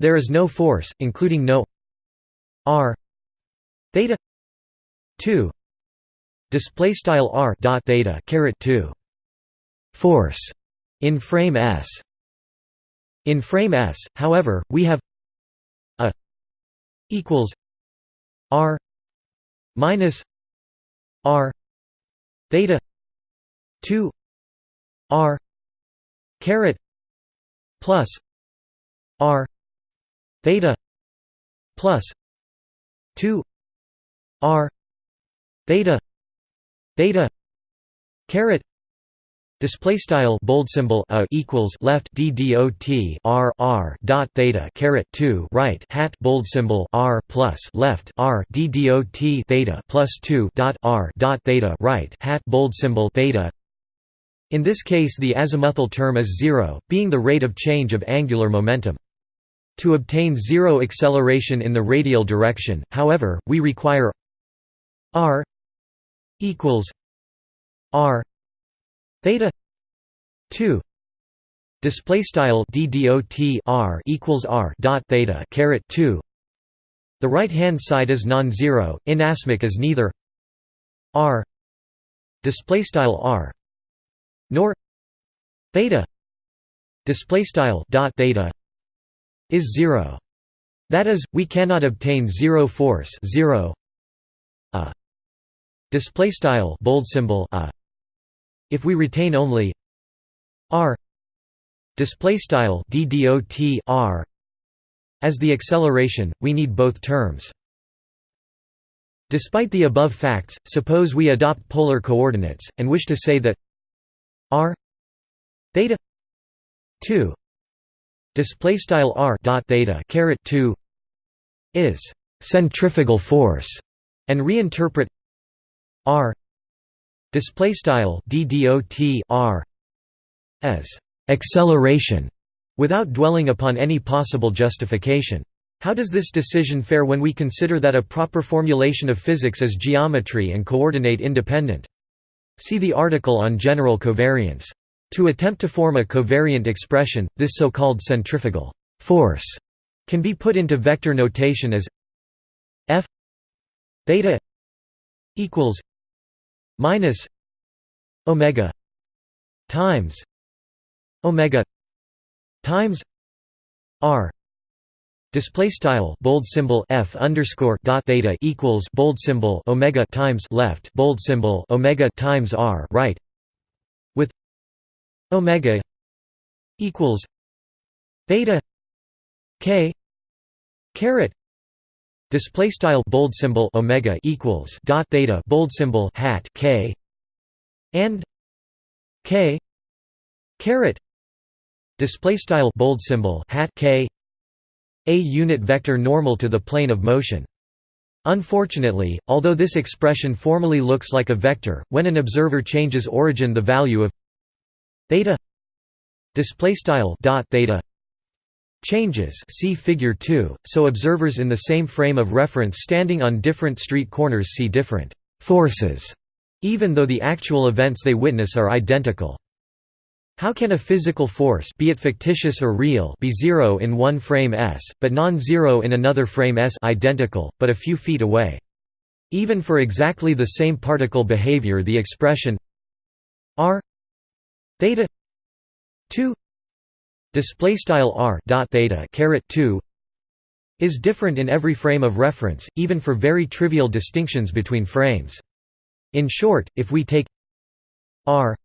There is no force, including no r theta two. Display style r dot theta caret two. Force in frame S. In frame S, however, we have a equals r minus r theta 2 r caret plus r theta plus 2 r theta theta caret Display style bold symbol a equals left d dot r r dot theta caret two right hat bold symbol r plus left r d dot theta plus two dot r dot theta right hat bold symbol theta. In this case, the azimuthal term is zero, being the rate of change of angular momentum. To obtain zero acceleration in the radial direction, however, we require r equals r theta 2 display style d r equals r dot theta caret 2 The right-hand side is non-zero, inasmuch as neither r display style r nor theta display style dot theta is zero. That is, we cannot obtain zero force zero a display style bold symbol a if we retain only r display style ddot r as the acceleration we need both terms. Despite the above facts suppose we adopt polar coordinates and wish to say that r theta 2 display style r dot theta caret 2 is centrifugal force and reinterpret r display style r as acceleration without dwelling upon any possible justification. How does this decision fare when we consider that a proper formulation of physics is geometry and coordinate independent? See the article on general covariance. To attempt to form a covariant expression this so-called centrifugal force can be put into vector notation as f theta equals minus omega times omega times r. Display style bold symbol f underscore dot theta equals bold symbol omega times left bold symbol omega times r right. With omega equals theta k caret display style bold symbol omega equals dot theta bold symbol hat k and k caret. Display style bold symbol hat k a unit vector normal to the plane of motion. Unfortunately although this expression formally looks like a vector when an observer changes origin the value of theta display style dot theta changes see figure 2 so observers in the same frame of reference standing on different street corners see different forces even though the actual events they witness are identical how can a physical force be it fictitious or real be zero in one frame S, but non-zero in another frame S identical, but a few feet away? Even for exactly the same particle behavior the expression r theta 2 display style r dot theta caret 2 is different in every frame of reference even for very trivial distinctions between frames. In short if we take r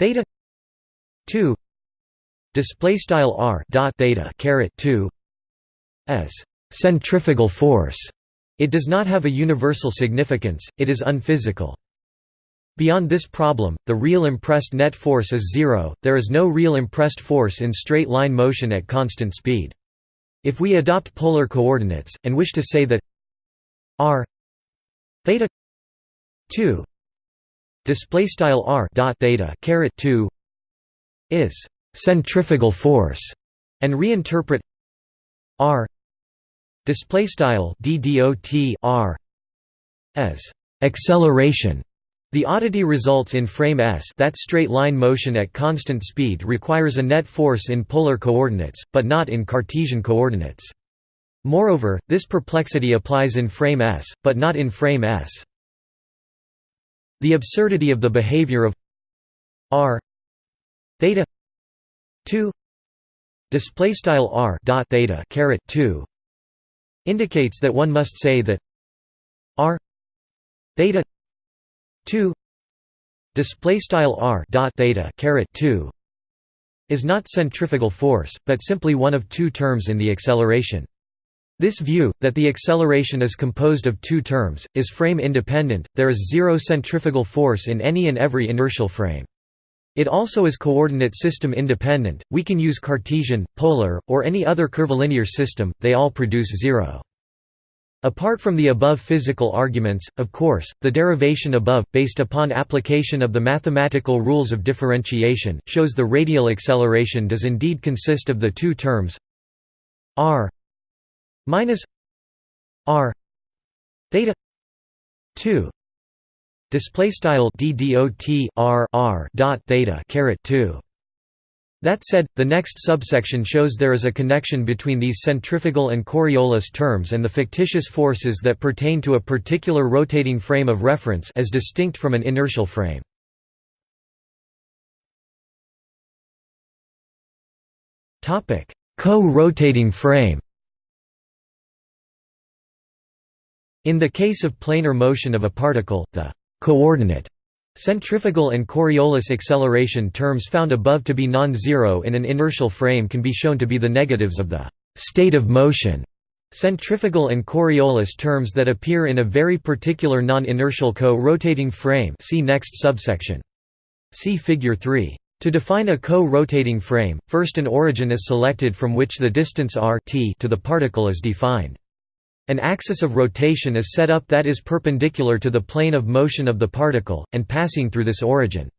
theta 2 display style r dot theta caret 2 as centrifugal force it does not have a universal significance it is unphysical beyond this problem the real impressed net force is zero there is no real impressed force in straight line motion at constant speed. If we adopt polar coordinates and wish to say that r theta 2 display style r dot theta caret 2 is centrifugal force and reinterpret r display style ddot r as acceleration the oddity results in frame s. That straight line motion at constant speed requires a net force in polar coordinates but not in cartesian coordinates. Moreover this perplexity applies in frame s but not in frame s. The absurdity of the behavior of r theta 2 display style r dot theta caret 2 indicates that one must say that r theta 2 display style r dot theta caret 2 is not centrifugal force but simply one of two terms in the acceleration this view, that the acceleration is composed of two terms, is frame independent, there is zero centrifugal force in any and every inertial frame. It also is coordinate system independent, we can use Cartesian, polar, or any other curvilinear system, they all produce zero. Apart from the above physical arguments, of course, the derivation above, based upon application of the mathematical rules of differentiation, shows the radial acceleration does indeed consist of the two terms r minus r theta 2 display style ddot r r dot theta caret 2 That said, the next subsection shows there is a connection between these centrifugal and Coriolis terms and the fictitious forces that pertain to a particular rotating frame of reference as distinct from an inertial frame. Co-rotating frame In the case of planar motion of a particle, the coordinate Centrifugal and Coriolis acceleration terms found above to be non-zero in an inertial frame can be shown to be the negatives of the «state of motion» centrifugal and Coriolis terms that appear in a very particular non-inertial co-rotating frame see next subsection. See Figure 3. To define a co-rotating frame, first an origin is selected from which the distance r t to the particle is defined. An axis of rotation is set up that is perpendicular to the plane of motion of the particle, and passing through this origin.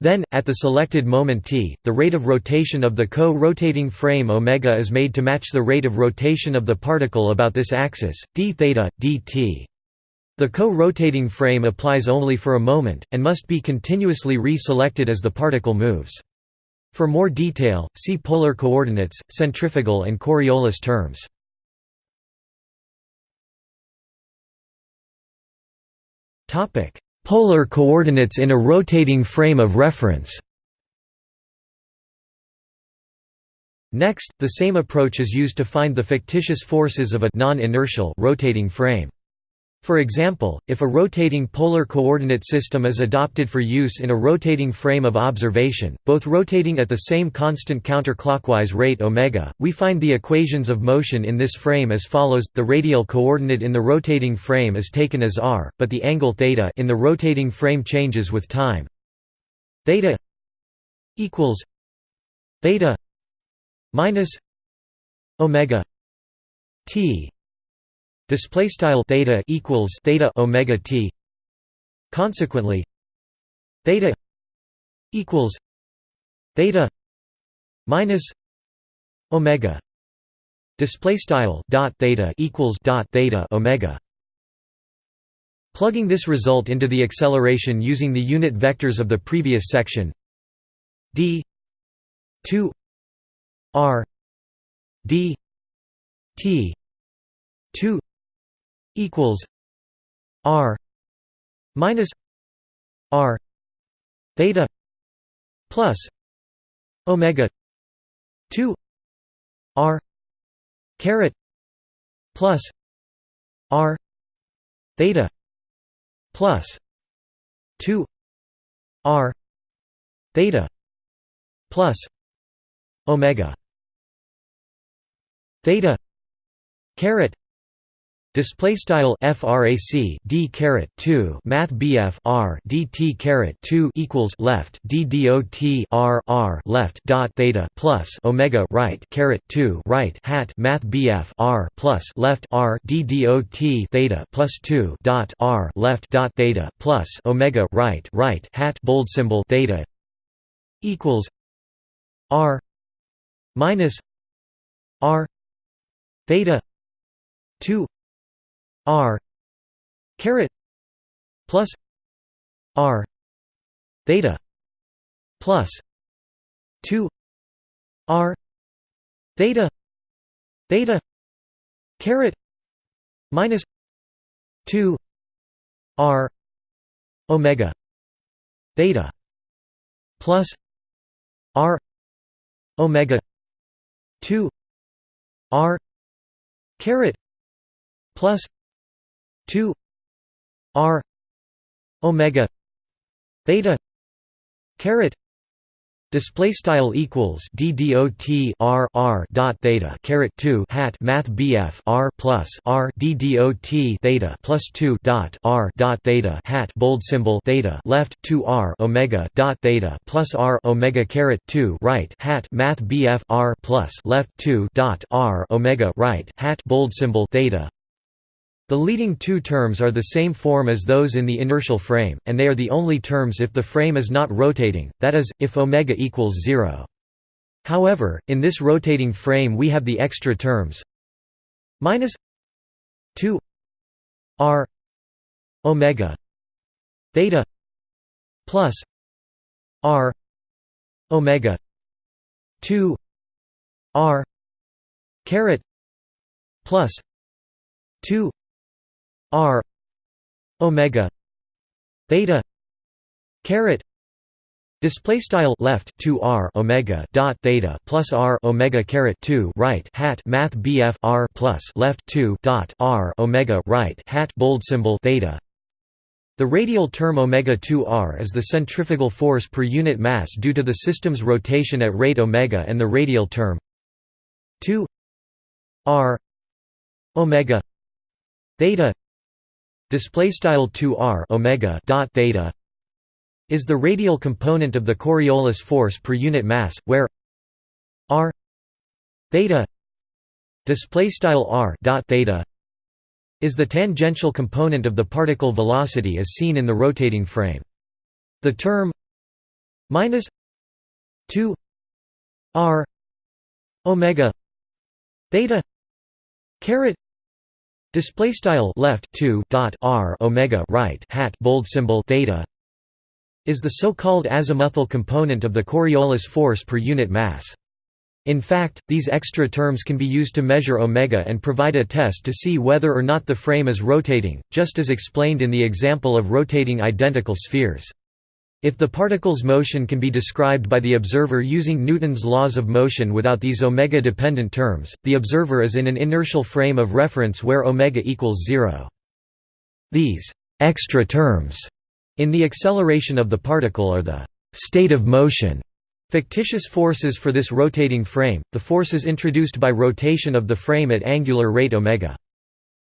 Then, at the selected moment t, the rate of rotation of the co-rotating frame omega is made to match the rate of rotation of the particle about this axis, d theta, dt. The co-rotating frame applies only for a moment, and must be continuously re-selected as the particle moves. For more detail, see polar coordinates, centrifugal and Coriolis terms. Topic: Polar coordinates in a rotating frame of reference. Next, the same approach is used to find the fictitious forces of a non-inertial rotating frame. For example, if a rotating polar coordinate system is adopted for use in a rotating frame of observation, both rotating at the same constant counterclockwise rate omega, we find the equations of motion in this frame as follows: the radial coordinate in the rotating frame is taken as r, but the angle theta in the rotating frame changes with time. Theta equals theta minus omega t display style theta equals theta omega t. Consequently theta equals theta minus omega. Display style dot theta equals dot theta omega. Plugging this result into the acceleration using the unit vectors of the previous section. D 2 r d t 2 equals R minus R theta plus Omega two R caret plus R theta plus two R theta plus Omega theta caret Display style frac d caret 2 math bf r dt caret 2 equals left d dot r r left dot theta plus omega right caret 2 right hat math bf r plus left r d dot theta plus 2 dot r left dot theta plus omega right right hat bold symbol theta equals r minus r theta 2 r caret plus r theta plus 2 r theta theta caret minus 2 r omega theta plus r omega 2 r caret plus 2 r omega theta caret Display style equals d dot r r dot theta caret two hat math bf r plus r dot theta plus two dot r dot theta hat bold symbol theta left two r omega dot theta plus r omega caret two right hat math bf r plus left two dot r omega right hat bold symbol theta the leading two terms are the same form as those in the inertial frame, and they are the only terms if the frame is not rotating, that is, if omega equals 0. However, in this rotating frame we have the extra terms minus 2 r omega theta plus r omega 2 r caret plus 2 r omega theta caret Display style left 2 r omega dot theta plus r omega caret 2 right hat math bf r plus left 2 dot r omega right hat bold symbol theta. The radial term omega 2 r is the centrifugal force per unit mass due to the system's rotation at rate omega, and the radial term 2 r omega theta display style 2 r omega dot theta is the radial component of the Coriolis force per unit mass, where r theta display style r dot theta is the tangential component of the particle velocity as seen in the rotating frame. The term minus 2 r omega theta caret display style left 2 dot r omega right hat bold symbol theta is the so-called azimuthal component of the Coriolis force per unit mass. In fact, these extra terms can be used to measure omega and provide a test to see whether or not the frame is rotating, just as explained in the example of rotating identical spheres. If the particle's motion can be described by the observer using Newton's laws of motion without these omega-dependent terms, the observer is in an inertial frame of reference where omega equals zero. These extra terms in the acceleration of the particle are the state of motion fictitious forces for this rotating frame, the forces introduced by rotation of the frame at angular rate omega.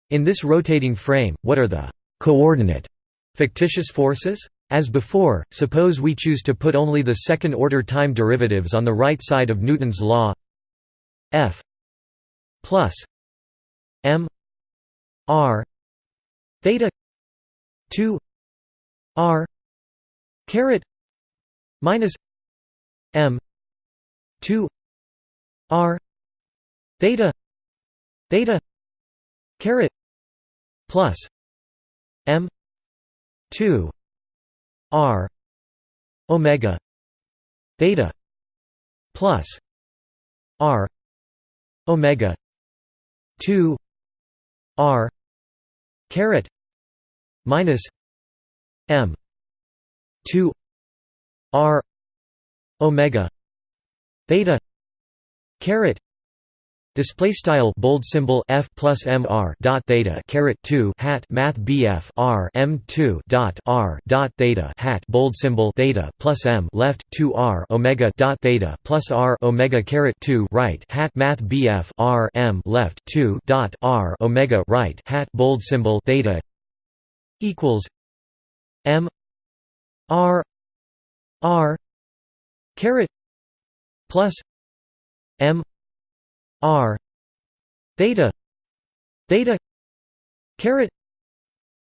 In this rotating frame, what are the coordinate fictitious forces? As before, suppose we choose to put only the second-order time derivatives on the right side of Newton's law. F plus m r theta 2 r caret minus m 2 r theta theta caret plus m 2 r omega theta plus r omega 2 r caret minus m 2 r omega theta caret Display style bold symbol f plus m r dot theta caret two hat math bf r m two dot r dot theta hat bold symbol theta plus m left two r omega dot theta plus r omega caret two right hat math bf r m left two dot r omega right hat bold symbol theta equals M R R caret plus M R. Theta. Theta. Caret.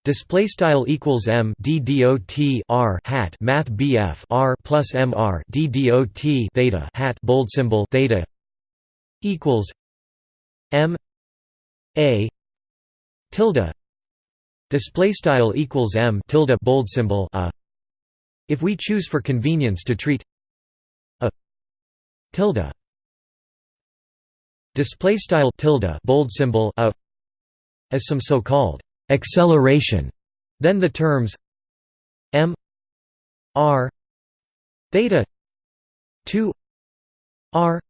Display style equals m d dot r hat. Math bf r plus m r d dot theta hat. Bold symbol theta equals m a tilde. Display style equals m tilde. Bold symbol a if we choose for convenience to treat a tilde display style tilde bold symbol a as some so-called acceleration then the terms m r theta 2 r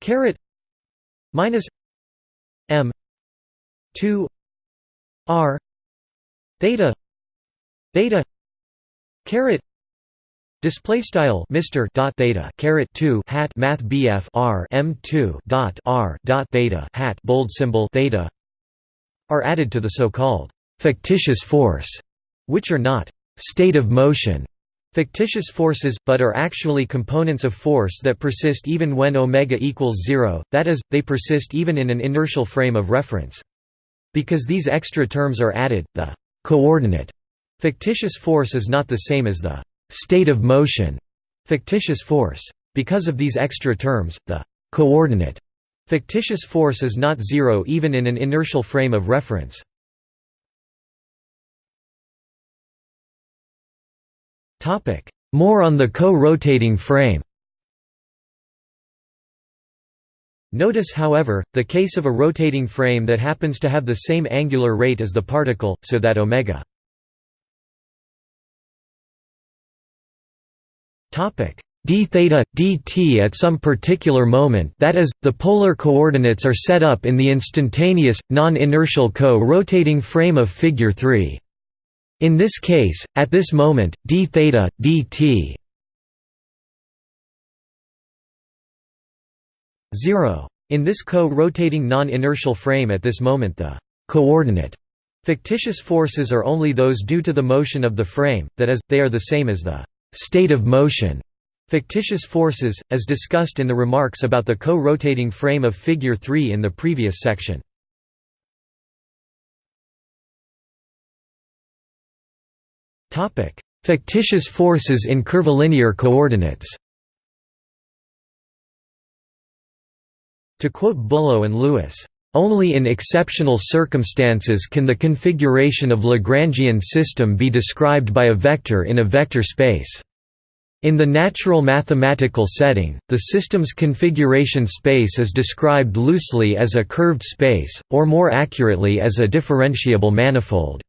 caret minus m 2 r theta theta caret Display style Mr. dot theta caret two hat Math BF R M two dot R dot theta hat bold symbol theta are added to the so-called fictitious force, which are not state of motion fictitious forces, but are actually components of force that persist even when omega equals zero, that is, they persist even in an inertial frame of reference. Because these extra terms are added, the coordinate fictitious force is not the same as the state of motion fictitious force. Because of these extra terms, the coordinate fictitious force is not zero even in an inertial frame of reference. More on the co-rotating frame Notice however, the case of a rotating frame that happens to have the same angular rate as the particle, so that omega d theta dt at some particular moment that is the polar coordinates are set up in the instantaneous non-inertial co-rotating frame of figure 3 in this case at this moment d theta dt 0 in this co-rotating non-inertial frame at this moment the coordinate fictitious forces are only those due to the motion of the frame that is they are the same as the state of motion Fictitious forces, as discussed in the remarks about the co-rotating frame of Figure 3 in the previous section. Fictitious forces in curvilinear coordinates To quote Bullo and Lewis, "...only in exceptional circumstances can the configuration of Lagrangian system be described by a vector in a vector space." In the natural mathematical setting, the system's configuration space is described loosely as a curved space, or more accurately as a differentiable manifold.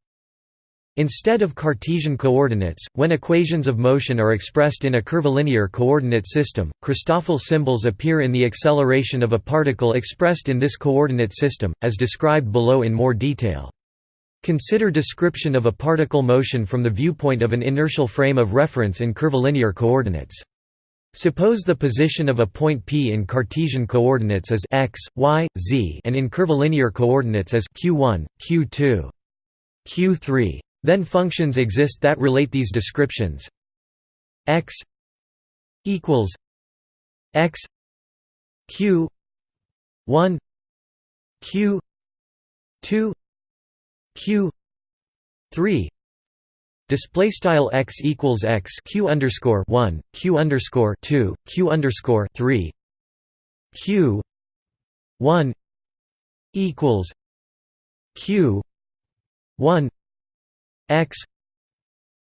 Instead of Cartesian coordinates, when equations of motion are expressed in a curvilinear coordinate system, Christoffel symbols appear in the acceleration of a particle expressed in this coordinate system, as described below in more detail. Consider description of a particle motion from the viewpoint of an inertial frame of reference in curvilinear coordinates. Suppose the position of a point P in Cartesian coordinates as x, y, z and in curvilinear coordinates as q1, q2, q3. Then functions exist that relate these descriptions. x equals x q 1 q 2 q 3 display style x equals x q underscore 1 q underscore 2 q underscore 3 q 1 equals q 1 x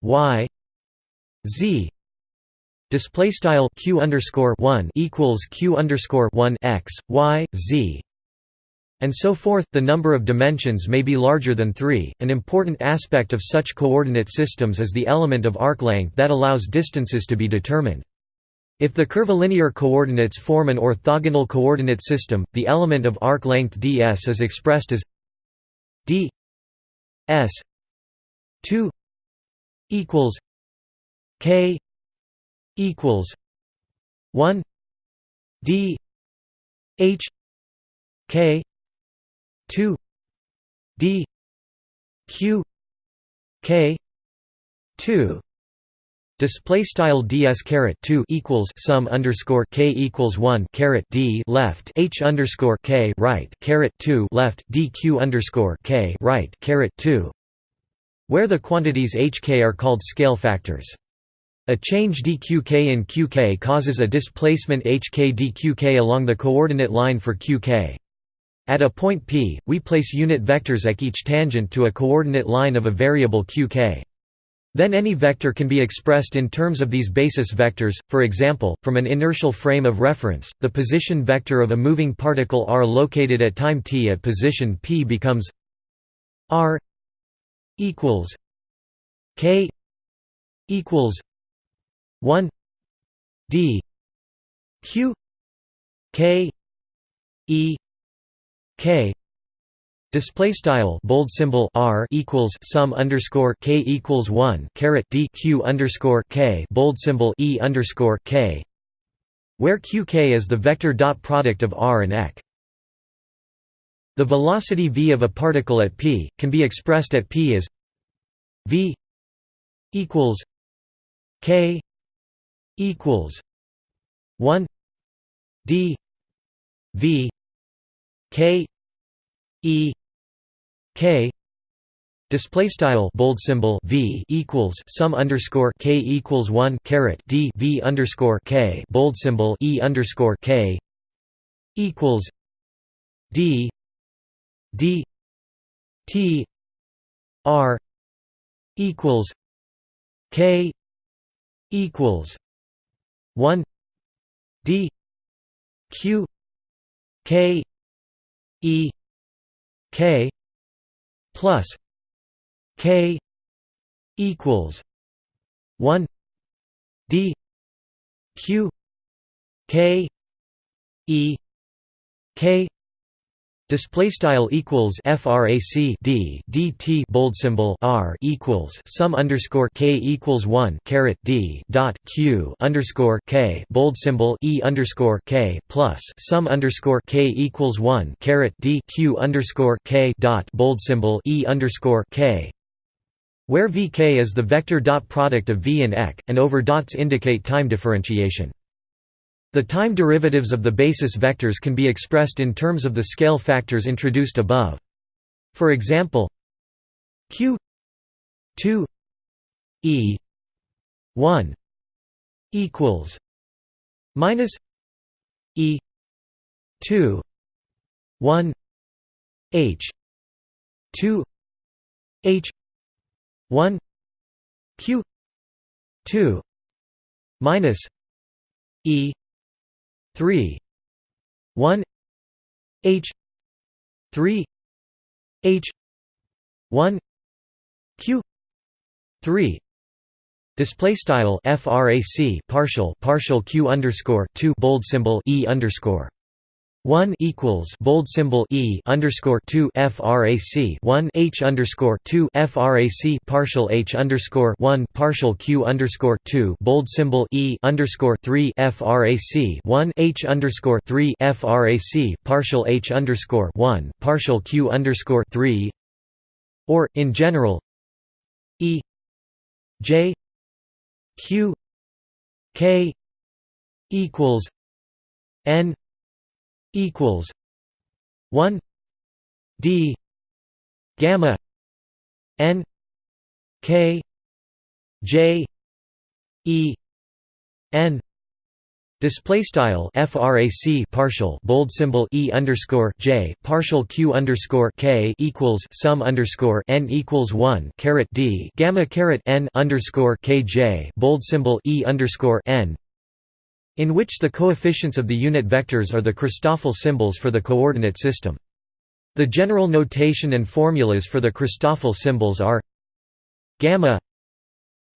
y z display style q underscore 1 equals q underscore 1 x y z and so forth. The number of dimensions may be larger than 3. An important aspect of such coordinate systems is the element of arc length that allows distances to be determined. If the curvilinear coordinates form an orthogonal coordinate system, the element of arc length ds is expressed as d s 2 equals k equals 1 d h k 2 d q k 2 Display style ds caret two equals sum underscore k equals one caret d left h underscore k right caret two left dq underscore k right caret two, where the quantities hk are called scale factors. A change dqk in qk causes a displacement hk dqk along the coordinate line for qk. At a point P, we place unit vectors at each tangent to a coordinate line of a variable qk. Then any vector can be expressed in terms of these basis vectors, for example, from an inertial frame of reference, the position vector of a moving particle r located at time t at position p becomes r equals k equals 1 d q k e k. Display style bold symbol r equals sum underscore k equals 1 caret d q underscore k bold symbol e underscore k where qk is the vector dot product of r and ek the velocity v of a particle at p can be expressed at p as v equals k equals 1 d v K E K. Display style bold symbol V equals sum underscore K equals 1 caret D V underscore K. Bold symbol E underscore K equals D D T R equals K equals 1 D Q k e k plus k equals 1 d q k e k Display style equals frac d dt bold symbol r equals sum underscore k equals one caret d dot q underscore k bold symbol e underscore k plus sum underscore k equals one caret d q underscore k dot bold symbol e underscore k where vk is the vector dot product of v and ek, and over dots indicate time differentiation. The time derivatives of the basis vectors can be expressed in terms of the scale factors introduced above. For example, q 2 e 1 equals minus e 2 1 h 2 h 1 q 2 minus e 3 1 h 3 h 1 q 3 Display style frac partial partial q underscore two bold symbol e underscore 1 equals bold symbol e underscore 2 frac 1 h underscore 2 frac partial h underscore 1 partial q underscore 2 bold symbol e underscore 3 frac 1 h underscore 3 frac partial h underscore 1 partial q underscore 3 or in general e j q k equals n equals one D gamma N K J E N Display style frac partial bold symbol e underscore j partial q underscore k equals sum underscore n equals one caret d gamma caret n underscore k j bold symbol e underscore n in which the coefficients of the unit vectors are the Christoffel symbols for the coordinate system. The general notation and formulas for the Christoffel symbols are gamma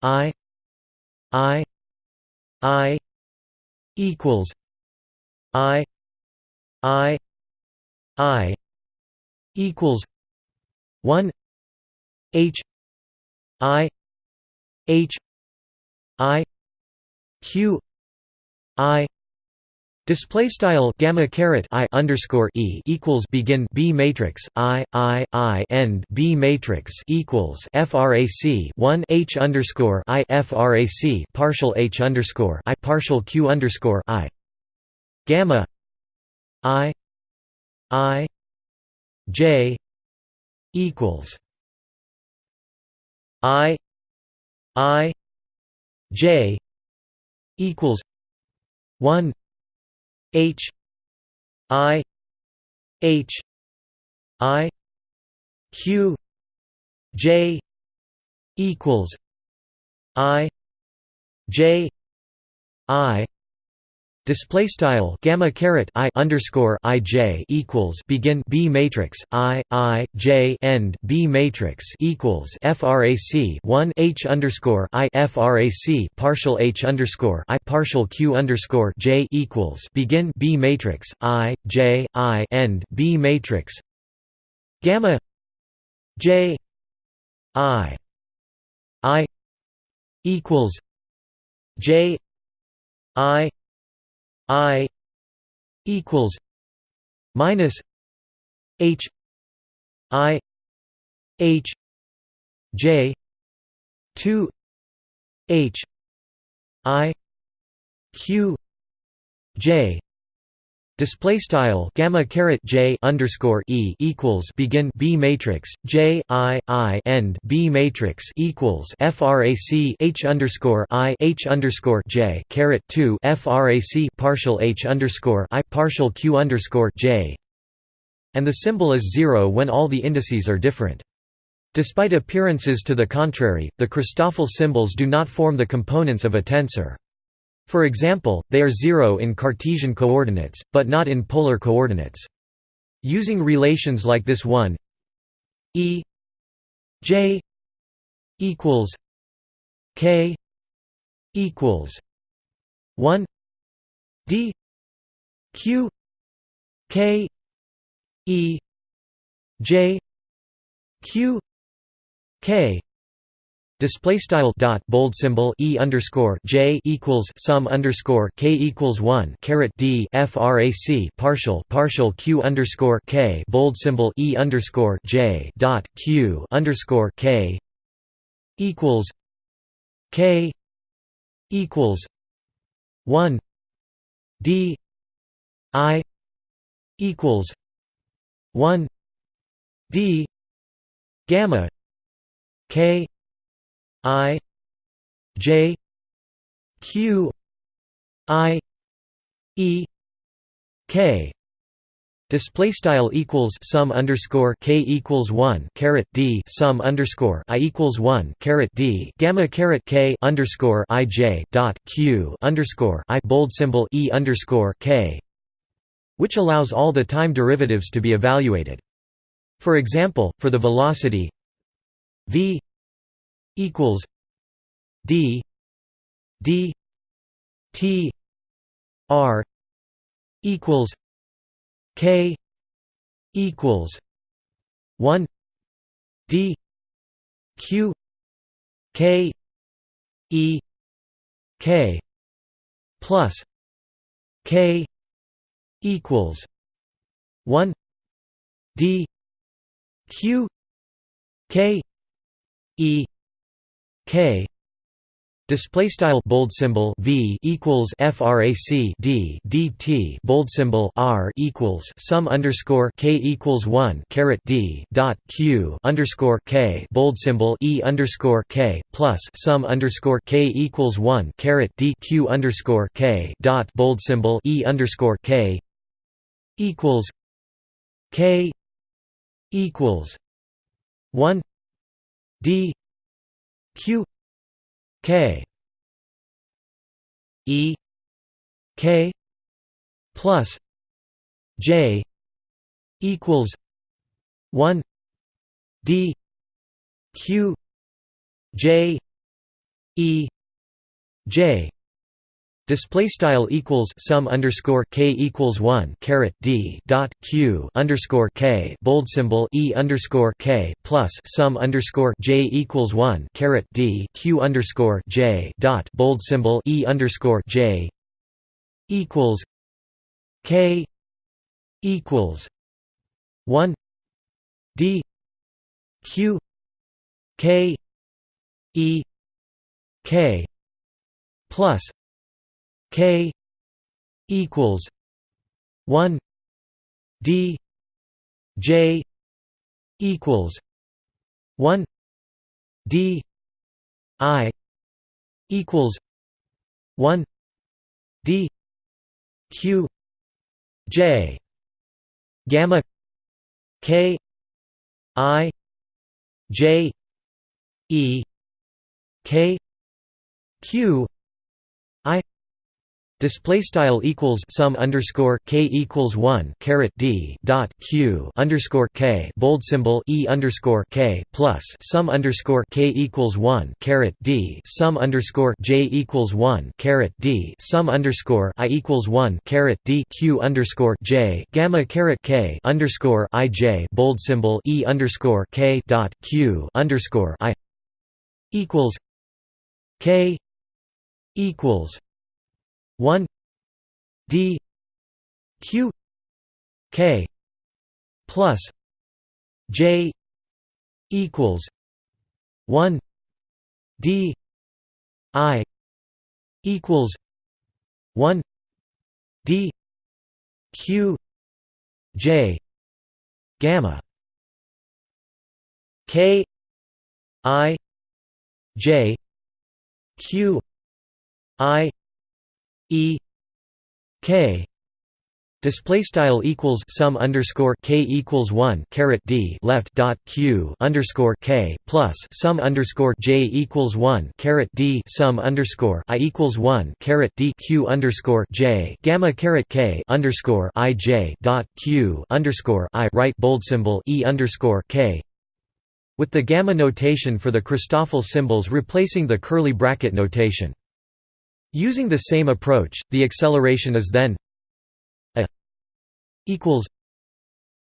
i i i equals i i i equals 1 h i h i q I display style gamma caret I underscore e equals begin B matrix I I I end B matrix equals frac 1 H underscore I frac partial H underscore I partial Q underscore I. Gamma I I J equals I I J equals 1 h i h i q j equals i j i Display style gamma caret i underscore i j equals begin B matrix i i j end B matrix equals frac 1 h underscore i frac partial h underscore i partial q underscore j equals begin B matrix i j i end B matrix gamma j i i equals j i I equals minus H I H J two H I Q J Display style gamma caret j underscore e equals begin B matrix j i i end B matrix equals frac h underscore i h underscore j caret two frac partial h underscore i partial q underscore j, and the symbol is zero when all the indices are different. Despite appearances to the contrary, the Christoffel symbols do not form the components of a tensor. For example, they are zero in Cartesian coordinates, but not in polar coordinates. Using relations like this one e j equals k equals 1 d q k e j q k Display style dot bold symbol e underscore j equals sum underscore k equals one caret d frac partial partial q underscore k bold symbol e underscore j dot q underscore k equals k equals one d i equals one d gamma k I J Q I E K Display style equals sum underscore k equals one caret d sum underscore i equals one caret d gamma caret k underscore i j dot q underscore i bold symbol e underscore k, which allows all the time derivatives to be evaluated. For example, for the velocity v equals D D T R equals K equals one D Q K E K plus K equals one D Q K E K. Display style bold symbol V equals frac D DT bold symbol R equals sum underscore K equals 1 caret D dot Q underscore K. Bold symbol E underscore K plus sum underscore K equals 1 caret D Q underscore K dot bold symbol E underscore K equals K equals 1 D q k e k plus j equals 1 d q j e j Display style equals sum underscore k equals one caret d dot q underscore k bold symbol e underscore k plus sum underscore j equals one caret d q underscore j dot bold symbol e underscore j equals k equals one d q k e k plus K equals one D J equals one D I equals one D Q J gamma K I J E K Q I Display style equals sum underscore k equals one caret d dot q underscore k bold symbol e underscore k plus sum underscore k equals one caret d sum underscore j equals one caret d sum underscore i equals one caret d q underscore j gamma caret k underscore i j bold symbol e underscore k dot q underscore i equals k equals 1 d q k plus j equals 1 d i equals 1 d q j gamma k i j q i E K Display style equals sum underscore k equals one caret d left dot q underscore k plus sum underscore j equals one caret d sum underscore i equals one caret d q underscore j gamma caret k underscore i j dot q underscore i right bold symbol e underscore k with the gamma notation for the Christoffel symbols replacing the curly bracket notation. Using the same approach, the acceleration is then a equals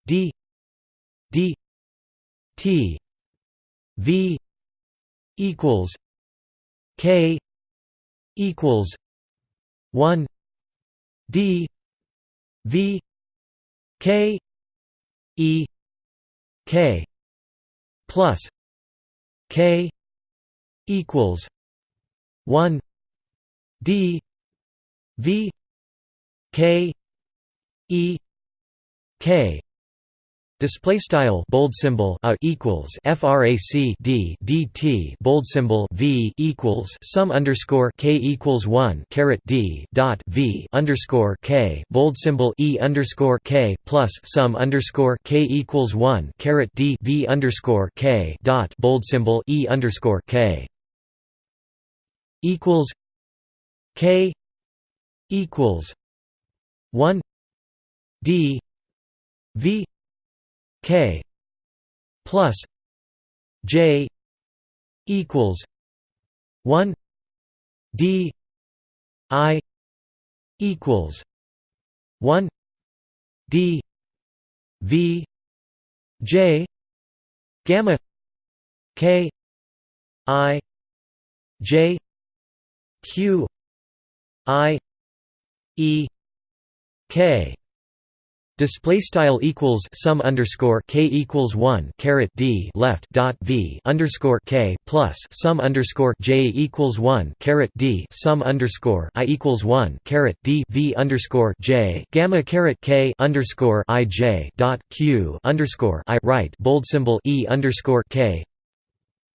d d t v equals k equals 1 d v k e k plus k equals 1 d v k e k. Display style bold symbol a equals frac d dt bold symbol v equals sum underscore k equals 1 caret d dot v underscore k. Bold symbol e underscore k plus sum underscore k equals 1 caret d v underscore k dot. Bold symbol e underscore k. Equals k equals 1 d v k plus j equals 1 d i equals 1 d v j gamma k i j q i e k. Display style equals sum underscore k equals one caret d left dot v underscore k plus sum underscore j equals one caret d sum underscore i equals one caret d v underscore j gamma caret k underscore i j dot q underscore i right bold symbol e underscore k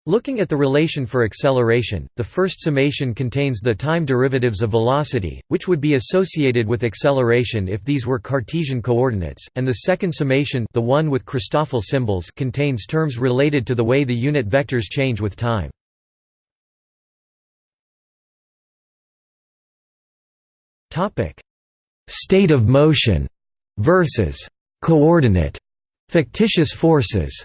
Looking at the relation for acceleration, the first summation contains the time derivatives of velocity, which would be associated with acceleration if these were Cartesian coordinates, and the second summation the one with Christoffel symbols contains terms related to the way the unit vectors change with time. State of motion versus coordinate fictitious forces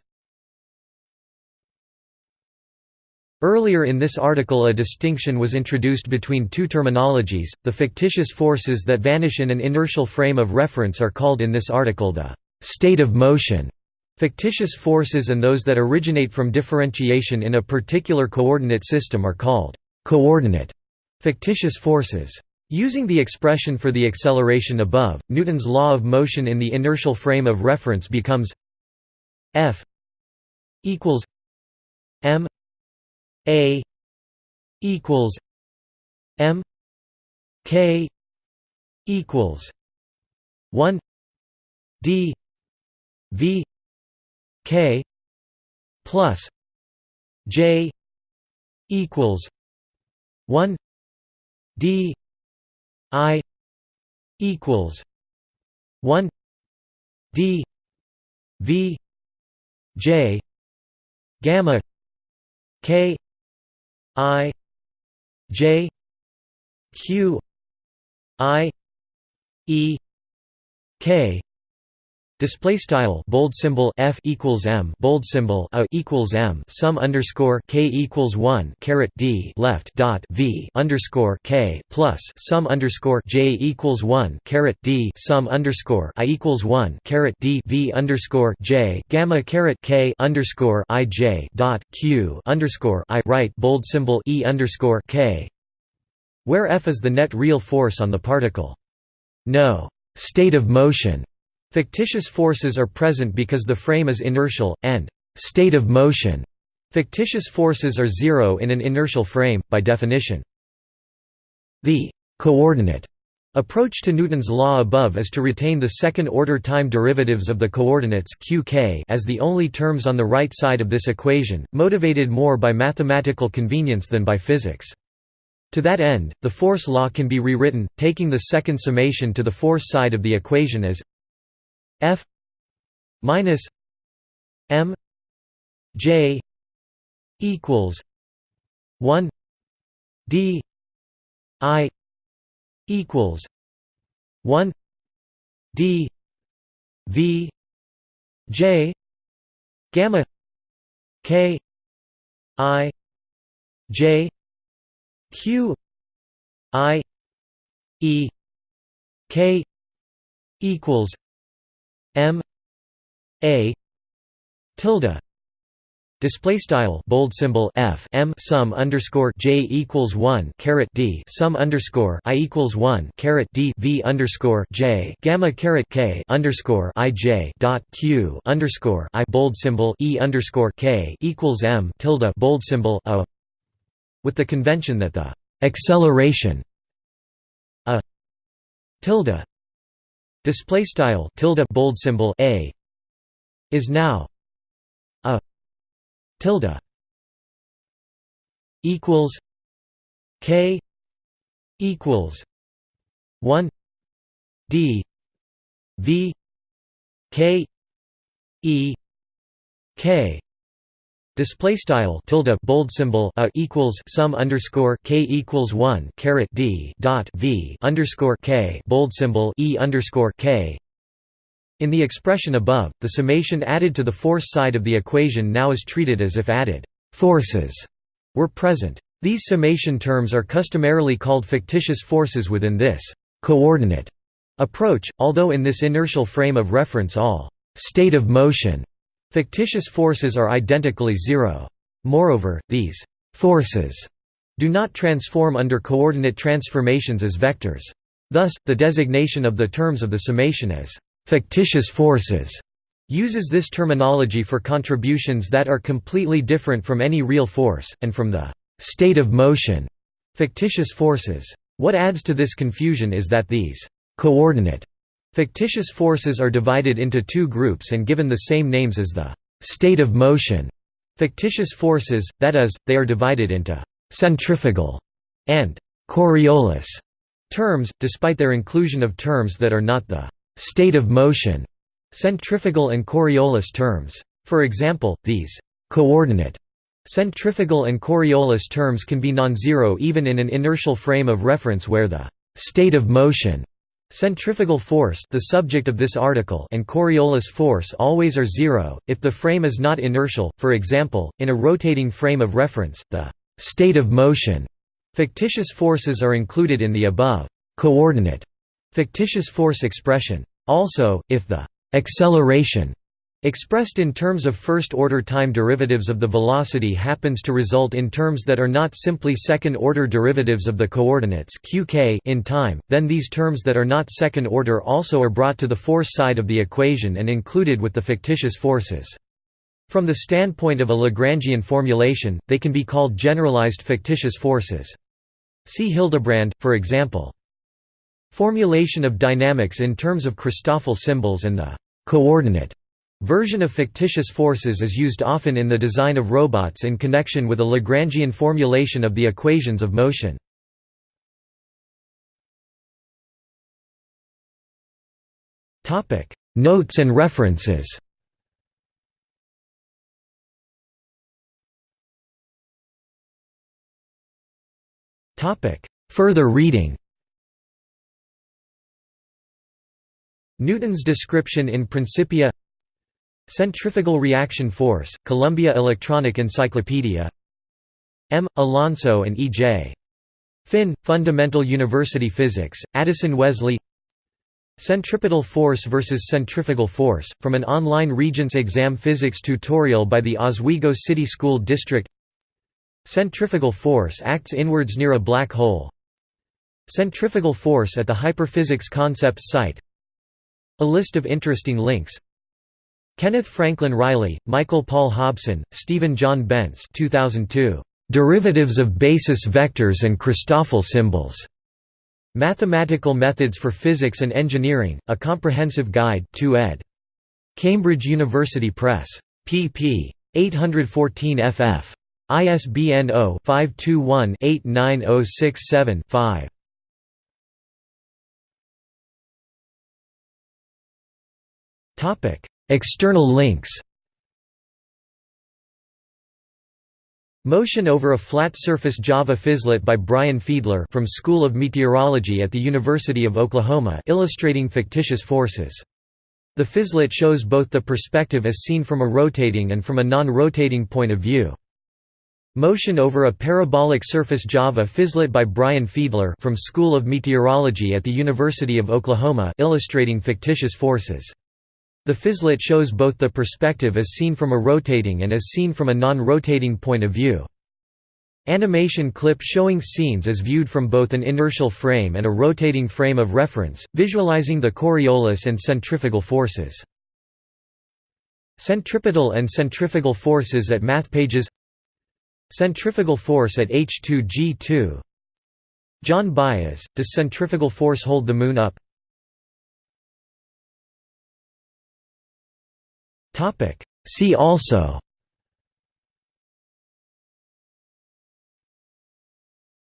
Earlier in this article a distinction was introduced between two terminologies, the fictitious forces that vanish in an inertial frame of reference are called in this article the «state of motion» Fictitious forces and those that originate from differentiation in a particular coordinate system are called «coordinate» fictitious forces. Using the expression for the acceleration above, Newton's law of motion in the inertial frame of reference becomes F equals m a equals M K equals one D V K plus J equals one D I equals one D V J gamma K I J Q I E K Display style bold symbol f equals m bold symbol a equals m sum underscore k equals one caret d left dot v underscore k plus sum underscore j equals one caret d sum underscore i equals one caret d v underscore j gamma caret k underscore i j dot q underscore i right bold symbol e underscore k, where f is the net real force on the particle. No. State of motion Fictitious forces are present because the frame is inertial, and «state of motion» fictitious forces are zero in an inertial frame, by definition. The «coordinate» approach to Newton's law above is to retain the second-order time derivatives of the coordinates qk as the only terms on the right side of this equation, motivated more by mathematical convenience than by physics. To that end, the force law can be rewritten, taking the second summation to the force side of the equation as F minus M J equals 1 D I equals 1 D V J gamma K I J Q I E K equals M A tilde. Display style bold symbol f m sum underscore j equals one caret d sum underscore i equals one caret d v underscore j gamma caret k underscore i j dot q underscore i bold symbol e underscore k equals m tilde bold symbol a, with the convention that the acceleration a tilde display style tilde bold symbol a is now a tilde equals k equals 1 d v k e k display style tilde bold symbol a equals sum underscore k equals 1 caret d dot v underscore k bold symbol e underscore k in the expression above, the summation added to the force side of the equation now is treated as if added forces were present. These summation terms are customarily called fictitious forces within this coordinate approach, although in this inertial frame of reference all state of motion fictitious forces are identically zero. Moreover, these forces do not transform under coordinate transformations as vectors. Thus, the designation of the terms of the summation as fictitious forces uses this terminology for contributions that are completely different from any real force, and from the state of motion fictitious forces. What adds to this confusion is that these coordinate fictitious forces are divided into two groups and given the same names as the state of motion fictitious forces, that is, they are divided into centrifugal and Coriolis terms, despite their inclusion of terms that are not the state of motion, centrifugal and Coriolis terms. For example, these coordinate centrifugal and Coriolis terms can be non-zero even in an inertial frame of reference where the state of motion Centrifugal force the subject of this article and Coriolis force always are zero, if the frame is not inertial, for example, in a rotating frame of reference, the «state of motion» fictitious forces are included in the above «coordinate» fictitious force expression. Also, if the acceleration expressed in terms of first-order time derivatives of the velocity happens to result in terms that are not simply second-order derivatives of the coordinates qk in time, then these terms that are not second-order also are brought to the force side of the equation and included with the fictitious forces. From the standpoint of a Lagrangian formulation, they can be called generalized fictitious forces. See Hildebrand, for example. Formulation of dynamics in terms of Christoffel symbols and the coordinate version of fictitious forces is used often in the design of robots in connection with a Lagrangian formulation of the equations of motion. Notes and references. Further reading. Newton's description in Principia Centrifugal reaction force, Columbia Electronic Encyclopedia M. Alonso and E. J. Finn, Fundamental University Physics, Addison Wesley Centripetal force versus centrifugal force, from an online Regents exam physics tutorial by the Oswego City School District Centrifugal force acts inwards near a black hole Centrifugal force at the Hyperphysics Concepts site a list of interesting links Kenneth Franklin Riley, Michael Paul Hobson, Stephen John Bence 2002. "'Derivatives of Basis Vectors and Christoffel Symbols' Mathematical Methods for Physics and Engineering, A Comprehensive Guide 2 ed. Cambridge University Press. pp. 814 ff. ISBN 0-521-89067-5. External links Motion over a flat surface Java Physlet by Brian Fiedler from School of Meteorology at the University of Oklahoma illustrating fictitious forces. The Physlet shows both the perspective as seen from a rotating and from a non-rotating point of view. Motion over a parabolic surface Java Physlet by Brian Fiedler from School of Meteorology at the University of Oklahoma illustrating fictitious forces. The Physlet shows both the perspective as seen from a rotating and as seen from a non-rotating point of view. Animation clip showing scenes as viewed from both an inertial frame and a rotating frame of reference, visualizing the Coriolis and centrifugal forces. Centripetal and centrifugal forces at math pages Centrifugal force at H2G2 John Baez, does centrifugal force hold the Moon up? See also